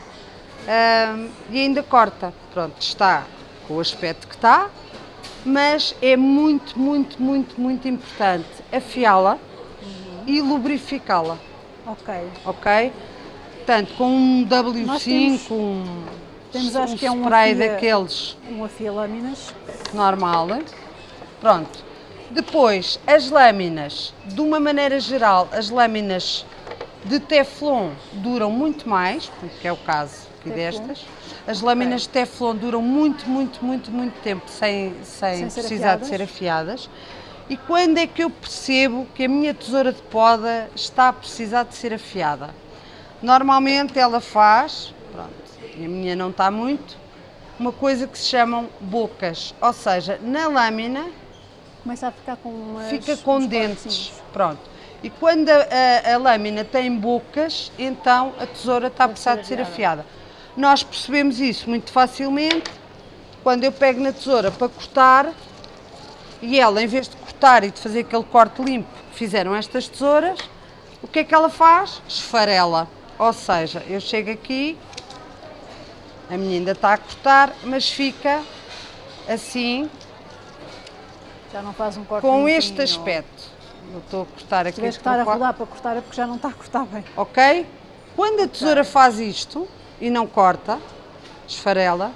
[SPEAKER 2] Ahm, e ainda corta. Pronto, está com o aspecto que está, mas é muito, muito, muito, muito importante afiá-la e lubrificá-la,
[SPEAKER 1] Ok.
[SPEAKER 2] ok? Portanto, com um W5,
[SPEAKER 1] Nós temos-
[SPEAKER 2] um,
[SPEAKER 1] temos, acho
[SPEAKER 2] um
[SPEAKER 1] que é um
[SPEAKER 2] spray
[SPEAKER 1] afia-
[SPEAKER 2] daqueles
[SPEAKER 1] Um afia lâminas.
[SPEAKER 2] normal. Pronto. Depois, as lâminas, de uma maneira geral, as lâminas de Teflon duram muito mais, que é o caso aqui
[SPEAKER 1] Teflon.
[SPEAKER 2] destas. As lâminas de Teflon duram muito, muito, muito, muito tempo sem, sem,
[SPEAKER 1] Sem ser
[SPEAKER 2] precisar de ser afiadas. E quando é que eu percebo que a minha tesoura de poda está a precisar de ser afiada? Normalmente ela faz, e a minha não está muito, uma coisa que se chamam bocas, ou seja, na lâmina
[SPEAKER 1] Começa a ficar com umas,
[SPEAKER 2] fica com dentes,
[SPEAKER 1] cortezinhos.
[SPEAKER 2] pronto. E quando a, a- a lâmina tem bocas, então a tesoura está a precisar de ser
[SPEAKER 1] afiada.
[SPEAKER 2] afiada. Nós percebemos isso muito facilmente quando eu pego na tesoura para cortar e ela, em vez de cortar e de fazer aquele corte limpo que fizeram estas tesouras, o que é que ela faz? Esfarela. Ou seja, eu chego aqui, a minha ainda está a cortar, mas fica assim,
[SPEAKER 1] Já não faz um corte
[SPEAKER 2] com este aspecto. Eu estou a cortar
[SPEAKER 1] Se
[SPEAKER 2] aqui.
[SPEAKER 1] tiveres que estar a rodar para cortar é porque já não está a cortar bem.
[SPEAKER 2] Ok? Quando a tesoura faz isto e não corta, esfarela,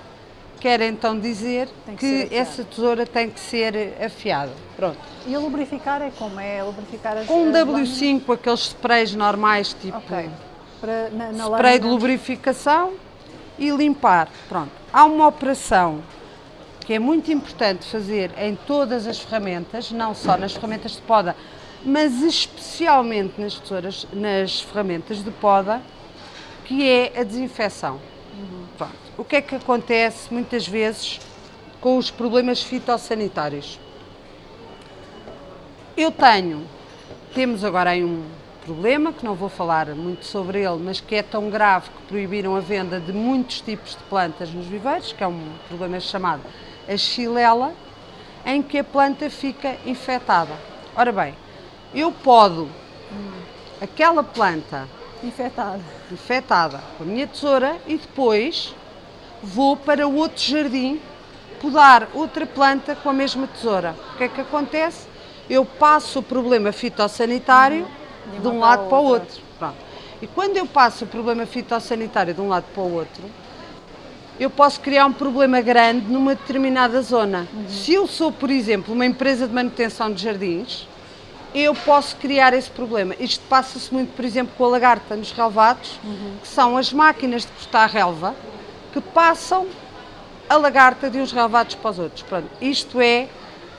[SPEAKER 2] quer então dizer
[SPEAKER 1] que
[SPEAKER 2] que, essa tesoura tem que ser afiada. Pronto.
[SPEAKER 1] E a lubrificar é como? É lubrificar as
[SPEAKER 2] Com um
[SPEAKER 1] as lâminas?
[SPEAKER 2] W5, aqueles sprays normais, tipo
[SPEAKER 1] Ok. Para, na, na
[SPEAKER 2] spray de lubrificação e limpar. Pronto. Há uma operação que é muito importante fazer em todas as ferramentas, não só nas ferramentas de poda, mas especialmente nas tesouras, nas ferramentas de poda, que é a desinfecção. Pronto. O que é que acontece muitas vezes com os problemas fitossanitários? Eu tenho, temos agora aí um problema, que não vou falar muito sobre ele, mas que é tão grave que proibiram a venda de muitos tipos de plantas nos viveiros, que é um problema chamado a xilela, em que a planta fica infectada. Ora bem, eu podo aquela planta
[SPEAKER 1] Infectada.
[SPEAKER 2] infectada com a minha tesoura e depois vou para outro jardim podar outra planta com a mesma tesoura. O que é que acontece? Eu passo o problema fitossanitário
[SPEAKER 1] De
[SPEAKER 2] um lado para o outro. Pronto. E quando eu passo o problema fitossanitário de um lado para o outro, eu posso criar um problema grande numa determinada zona. Se eu sou, por exemplo, uma empresa de manutenção de jardins, eu posso criar esse problema. Isto passa-se muito, por exemplo, com a lagarta nos relevados, que são as máquinas de cortar relva que passam a lagarta de uns relevados para os outros. Pronto, isto é,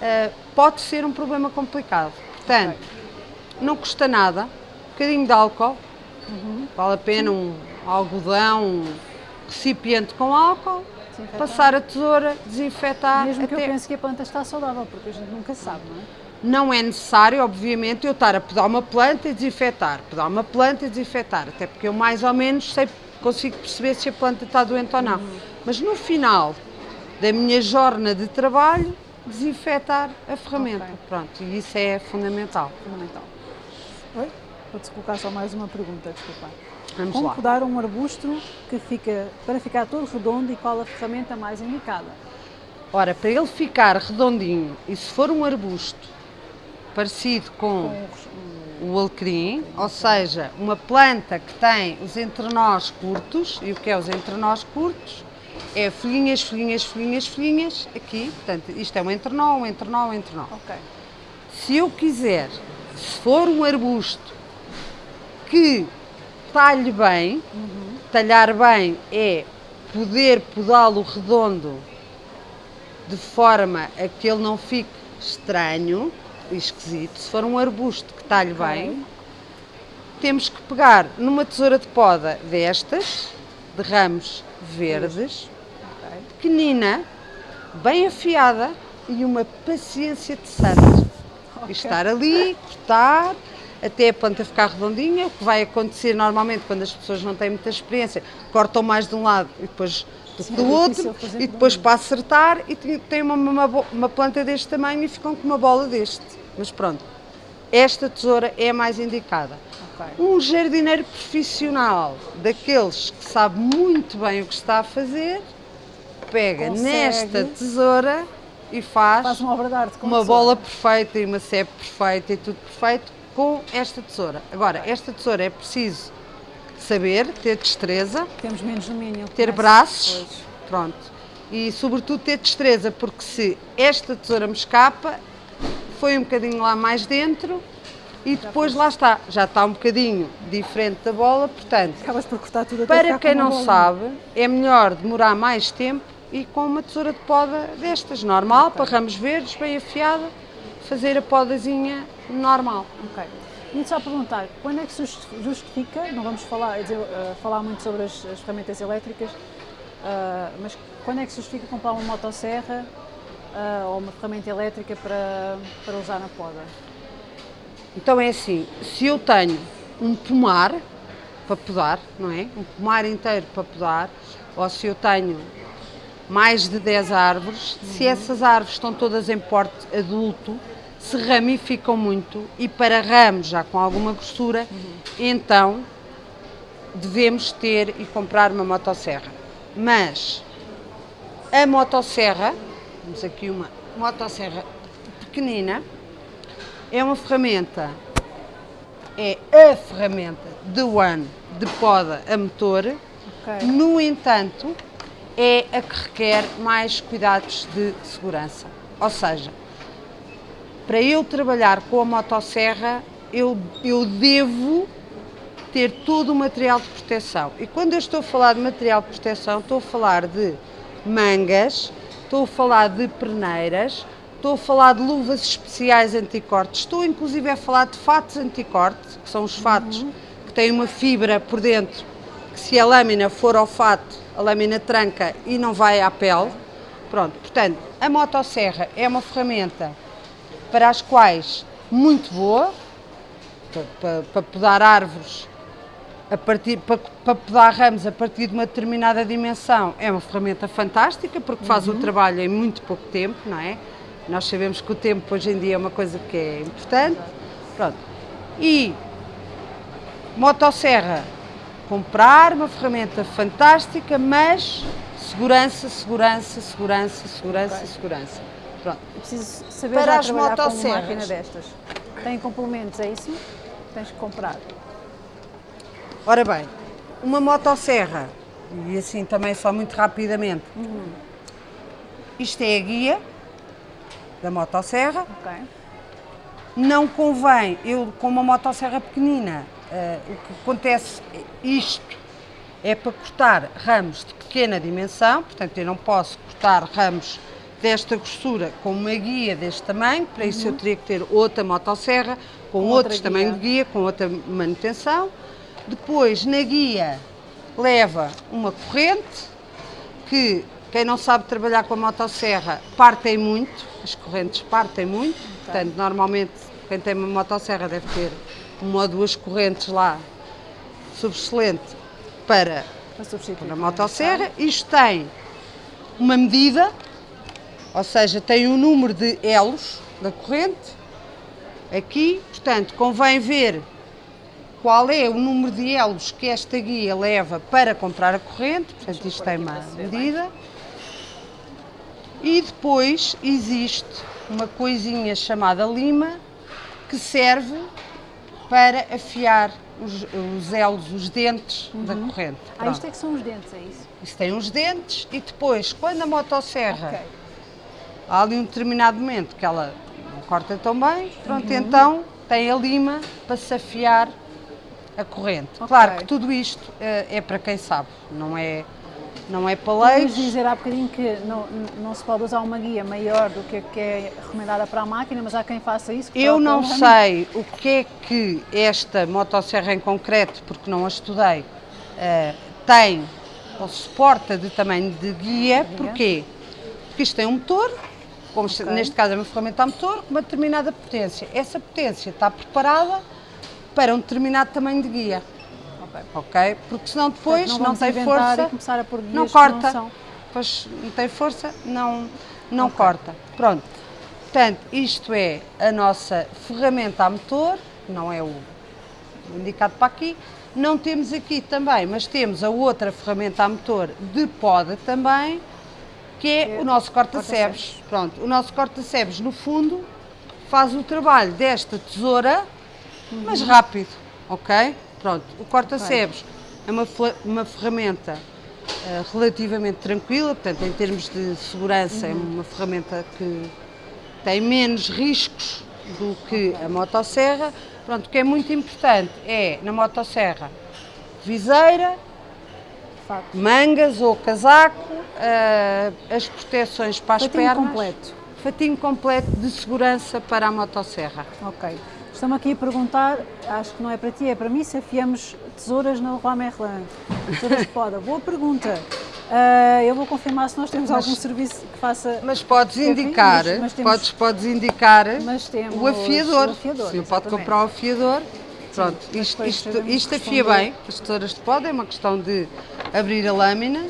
[SPEAKER 2] eh, pode ser um problema complicado. Portanto, não custa nada, um bocadinho de álcool, vale a pena um algodão, um recipiente com álcool,
[SPEAKER 1] Desinfetar.
[SPEAKER 2] passar a tesoura, desinfetar.
[SPEAKER 1] Mesmo que eu
[SPEAKER 2] até-
[SPEAKER 1] pense que a planta está saudável, porque a gente nunca sabe, não é?
[SPEAKER 2] não é necessário, obviamente, eu estar a podar uma planta e desinfetar, podar uma planta e desinfetar, até porque eu mais ou menos sei, consigo perceber se a planta está doente ou não. Mas no final da minha jornada de trabalho, desinfetar a ferramenta.
[SPEAKER 1] Ok.
[SPEAKER 2] Pronto, e isso é fundamental.
[SPEAKER 1] Fundamental. Vou-te colocar só mais uma pergunta, desculpa.
[SPEAKER 2] Vamos
[SPEAKER 1] Como
[SPEAKER 2] lá.
[SPEAKER 1] podar um arbusto que fica, para ficar todo redondo e qual a ferramenta mais indicada?
[SPEAKER 2] Ora, para ele ficar redondinho, e se for um arbusto parecido com
[SPEAKER 1] Com
[SPEAKER 2] o alecrim, ou seja, uma planta que tem os entrenós curtos, e o que é os entrenós curtos? É folhinhas, folhinhas, folhinhas, folhinhas, aqui, portanto, isto é um entrenó, um entrenó, um entrenó.
[SPEAKER 1] Ok.
[SPEAKER 2] Se eu quiser, se for um arbusto que talhe bem, talhar bem é poder podá-lo redondo de forma a que ele não fique estranho e esquisito. Se for um arbusto que talhe bem, temos que pegar numa tesoura de poda destas, de ramos verdes,
[SPEAKER 1] ok.
[SPEAKER 2] pequenina, bem afiada e uma paciência de santo. E estar ali, cortar, até a planta ficar redondinha, o que vai acontecer normalmente quando as pessoas não têm muita experiência, cortam mais de um lado e depois do
[SPEAKER 1] Sim,
[SPEAKER 2] que do
[SPEAKER 1] é
[SPEAKER 2] outro, e depois para acertar e tem- tem uma, uma, uma planta deste tamanho e ficam com uma bola deste. Mas pronto, esta tesoura é a mais indicada.
[SPEAKER 1] Ok.
[SPEAKER 2] Um jardineiro profissional, daqueles que sabe muito bem o que está a fazer, pega
[SPEAKER 1] Consegue.
[SPEAKER 2] nesta tesoura e faz,
[SPEAKER 1] Faz uma obra de arte com
[SPEAKER 2] uma bola perfeita e uma sebe perfeita e tudo perfeito com esta tesoura. Agora, esta tesoura é preciso saber, ter destreza,
[SPEAKER 1] Temos menos domínio.
[SPEAKER 2] ter braços,
[SPEAKER 1] Pois.
[SPEAKER 2] pronto. E sobretudo ter destreza, porque se esta tesoura me escapa, foi um bocadinho lá mais dentro e depois lá está, já está um bocadinho diferente da bola, portanto,
[SPEAKER 1] Acabas por cortar tudo
[SPEAKER 2] para quem não
[SPEAKER 1] bolinha.
[SPEAKER 2] sabe, é melhor demorar mais tempo e com uma tesoura de poda destas, normal, para ramos verdes, bem afiada, fazer a podazinha normal.
[SPEAKER 1] Ok. E só perguntar, quando é que se justi- justifica, não vamos falar, dizer, eh, falar muito sobre as, as ferramentas elétricas, ah, mas quando é que se justifica comprar uma motosserra ah, ou uma ferramenta elétrica para, para usar na poda?
[SPEAKER 2] Então é assim, se eu tenho um pomar para podar, não é? Um pomar inteiro para podar, ou se eu tenho mais de 10 árvores, se essas árvores estão todas em porte adulto, se ramificam muito e para ramos já com alguma grossura, então devemos ter e comprar uma motosserra. Mas a motosserra, temos aqui uma motosserra pequenina, é uma ferramenta, é a ferramenta de one de poda a motor,
[SPEAKER 1] Ok.
[SPEAKER 2] no entanto, é a que requer mais cuidados de segurança. Ou seja, para eu trabalhar com a motosserra, eu, eu devo ter todo o material de proteção. E quando eu estou a falar de material de proteção, estou a falar de mangas, estou a falar de perneiras, estou a falar de luvas especiais anticortes, estou inclusive a falar de fatos anticorte, que são os fatos que têm uma fibra por dentro, que se a lâmina for ao fato, a lâmina tranca e não vai à pele. Pronto, portanto, a motosserra é uma ferramenta para as quais muito boa, para, para, para podar árvores, a partir, para, para podar ramos a partir de uma determinada dimensão, é uma ferramenta fantástica, porque faz o trabalho em muito pouco tempo, não é? Nós sabemos que o tempo hoje em dia é uma coisa que é importante. Pronto. E motosserra, comprar uma ferramenta fantástica, mas segurança, segurança, segurança, segurança, segurança. Pronto.
[SPEAKER 1] Preciso saber
[SPEAKER 2] Para as
[SPEAKER 1] trabalhar com uma
[SPEAKER 2] motosserras.
[SPEAKER 1] máquina destas. Tem complementos, é isso? tens que comprar?
[SPEAKER 2] Ora bem, uma motosserra, e assim também só muito rapidamente,
[SPEAKER 1] Uhum.
[SPEAKER 2] isto é a guia da motosserra.
[SPEAKER 1] Ok.
[SPEAKER 2] Não convém, eu com uma motosserra pequenina, eh, o que acontece, isto é para cortar ramos de pequena dimensão, portanto eu não posso cortar ramos desta grossura com uma guia deste tamanho, para isso eu teria que ter outra motosserra, com,
[SPEAKER 1] Uhum. Com
[SPEAKER 2] outros tamanhos de guia, com outra manutenção. Depois, na guia, leva uma corrente, que quem não sabe trabalhar com a motosserra partem muito, as correntes partem muito, portanto, normalmente quem tem uma motosserra deve ter uma ou duas correntes lá subexcelente para,
[SPEAKER 1] Para
[SPEAKER 2] para a motosserra. Isto tem uma medida, ou seja, tem um número de elos da corrente aqui, portanto, convém ver qual é o número de elos que esta guia leva para comprar a corrente, portanto, isto tem uma medida. E depois existe uma coisinha chamada lima que serve para afiar os, os elos, os dentes da corrente.
[SPEAKER 1] Ah,
[SPEAKER 2] Pronto.
[SPEAKER 1] isto é que são os dentes, é isso?
[SPEAKER 2] Isso tem uns dentes e depois, quando a motosserra
[SPEAKER 1] Ok.
[SPEAKER 2] Há ali um determinado momento que ela não corta tão bem, pronto,
[SPEAKER 1] Uhum.
[SPEAKER 2] então tem a lima para se afiar a corrente.
[SPEAKER 1] Ok.
[SPEAKER 2] Claro que tudo isto eh, é para quem sabe, não é, não é para leigos.
[SPEAKER 1] dizer há bocadinho que não, não se pode usar uma guia maior do que a que é recomendada para a máquina, mas há quem faça isso. que
[SPEAKER 2] Eu não sei o que é que esta motosserra em concreto, porque não a estudei, eh, tem ou suporta de tamanho de guia. Porquê? Porque isto tem um motor, como se-
[SPEAKER 1] Ok.
[SPEAKER 2] neste caso é uma ferramenta a motor, com uma determinada potência. Essa potência está preparada para um determinado tamanho de guia.
[SPEAKER 1] Ok.
[SPEAKER 2] Porque senão depois
[SPEAKER 1] Portanto, não
[SPEAKER 2] não, tem força.
[SPEAKER 1] começar a pôr guias
[SPEAKER 2] não corta.
[SPEAKER 1] não.
[SPEAKER 2] Pois não tem força, não, não
[SPEAKER 1] Ok.
[SPEAKER 2] corta. Pronto. Portanto, isto é a nossa ferramenta a motor, não é o indicado para aqui. Não temos aqui também, mas temos a outra ferramenta a motor de poda também, que é
[SPEAKER 1] É
[SPEAKER 2] o nosso corta-sebes. Pronto, o nosso corta-sebes, no fundo, faz o trabalho desta tesoura, mas
[SPEAKER 1] Uhum.
[SPEAKER 2] rápido, ok? Pronto, o corta-sebes é uma, uma ferramenta eh, relativamente tranquila, portanto, em termos de segurança,
[SPEAKER 1] Uhum.
[SPEAKER 2] é uma ferramenta que tem menos riscos do que a motosserra. Pronto, o que é muito importante é, na motosserra, viseira. Mangas ou casaco, eh, as proteções para as
[SPEAKER 1] Fatinho
[SPEAKER 2] pernas.
[SPEAKER 1] completo.
[SPEAKER 2] Fatinho completo de segurança para a motosserra.
[SPEAKER 1] Ok. Estão-me aqui a perguntar, acho que não é para ti, é para mim, se afiamos tesouras na Leroy Merlin. Tesouras de poda. Boa pergunta. Ah, eu vou confirmar se nós temos
[SPEAKER 2] Mas-
[SPEAKER 1] algum serviço que faça.
[SPEAKER 2] Mas podes indicar,
[SPEAKER 1] mas- mas temos-
[SPEAKER 2] podes, podes indicar o afiador.
[SPEAKER 1] o afiador,
[SPEAKER 2] Sim, pode comprar o afiador. Pronto, isto, isto, isto afia bem, as tesouras de poda, é uma questão de abrir a lâmina.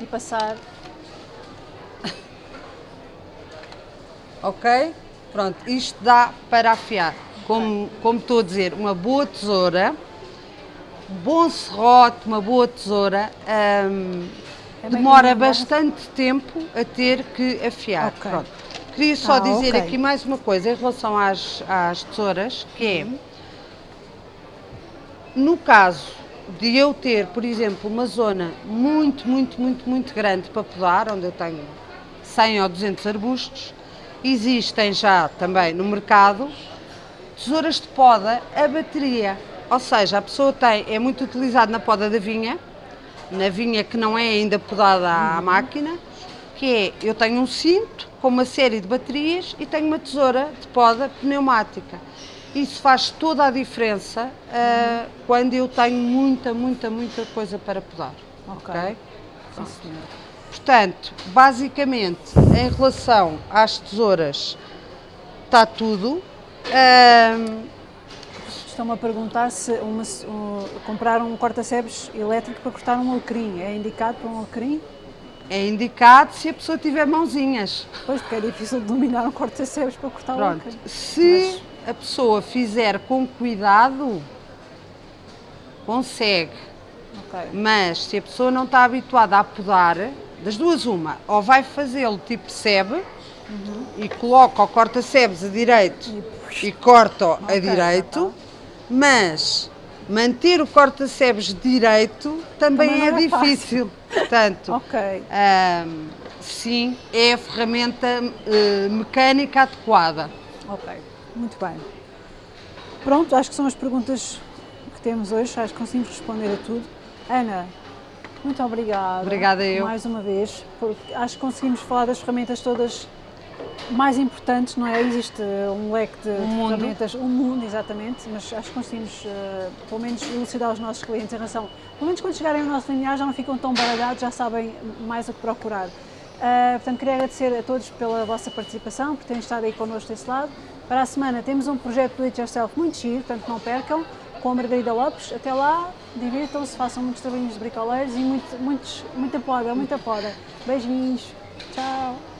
[SPEAKER 1] E passar. *laughs*
[SPEAKER 2] Ok? Pronto, isto dá para afiar. Como, como estou a dizer, uma boa tesoura, bom serrote, uma boa tesoura, hum,
[SPEAKER 1] É
[SPEAKER 2] demora bastante tempo a ter que afiar.
[SPEAKER 1] Ok.
[SPEAKER 2] Pronto. Queria só
[SPEAKER 1] Ah,
[SPEAKER 2] dizer
[SPEAKER 1] ok.
[SPEAKER 2] aqui mais uma coisa em relação às, às tesouras, que é, no caso de eu ter, por exemplo, uma zona muito, muito, muito, muito grande para podar, onde eu tenho 100 ou 200 arbustos, existem já também no mercado tesouras de poda a bateria. Ou seja, a pessoa tem, é muito utilizado na poda da vinha, na vinha que não é ainda podada à máquina, que é, eu tenho um cinto com uma série de baterias e tenho uma tesoura de poda pneumática. Isso faz toda a diferença ah, quando eu tenho muita, muita, muita coisa para podar.
[SPEAKER 1] Ok.
[SPEAKER 2] ok?
[SPEAKER 1] Sim, senhor.
[SPEAKER 2] Portanto, basicamente, em relação às tesouras, está tudo.
[SPEAKER 1] Estão-me a perguntar se uma, um, comprar um corta-sebes elétrico para cortar um alecrim. É indicado para um alecrim?
[SPEAKER 2] É indicado se a pessoa tiver mãozinhas.
[SPEAKER 1] Pois, porque é difícil de dominar um corta-sebes para cortar
[SPEAKER 2] Pronto.
[SPEAKER 1] alecrim.
[SPEAKER 2] Se a pessoa fizer com cuidado, consegue.
[SPEAKER 1] Ok.
[SPEAKER 2] Mas se a pessoa não está habituada a podar, das duas uma, ou vai fazê-lo tipo sebe e coloca o corta-sebes a direito
[SPEAKER 1] E
[SPEAKER 2] e corto okay, a direito, mas manter o corta-sebes direito também, também é, é difícil. Portanto, *laughs* okay. um, sim, é a ferramenta uh, mecânica adequada.
[SPEAKER 1] Ok, muito bem. Pronto, acho que são as perguntas que temos hoje, acho que conseguimos responder a tudo. Ana, muito obrigada.
[SPEAKER 2] Obrigada eu.
[SPEAKER 1] Mais uma vez, porque acho que conseguimos falar das ferramentas todas mais importantes, não é? Existe um leque de, um ferramentas, um mundo, exatamente, mas acho que conseguimos, uh, pelo menos, elucidar os nossos clientes em relação, pelo menos quando chegarem ao nosso linear já não ficam tão baralhados, já sabem mais o que procurar. Uh, portanto, queria agradecer a todos pela vossa participação, por terem estado aí connosco desse lado. Para a semana temos um projeto do It Yourself muito giro, portanto não percam com a Margarida Lopes. Até lá, divirtam-se, façam muitos trabalhinhos de bricoleiros e muito, muitos, muita poda, muita poda. Beijinhos, tchau!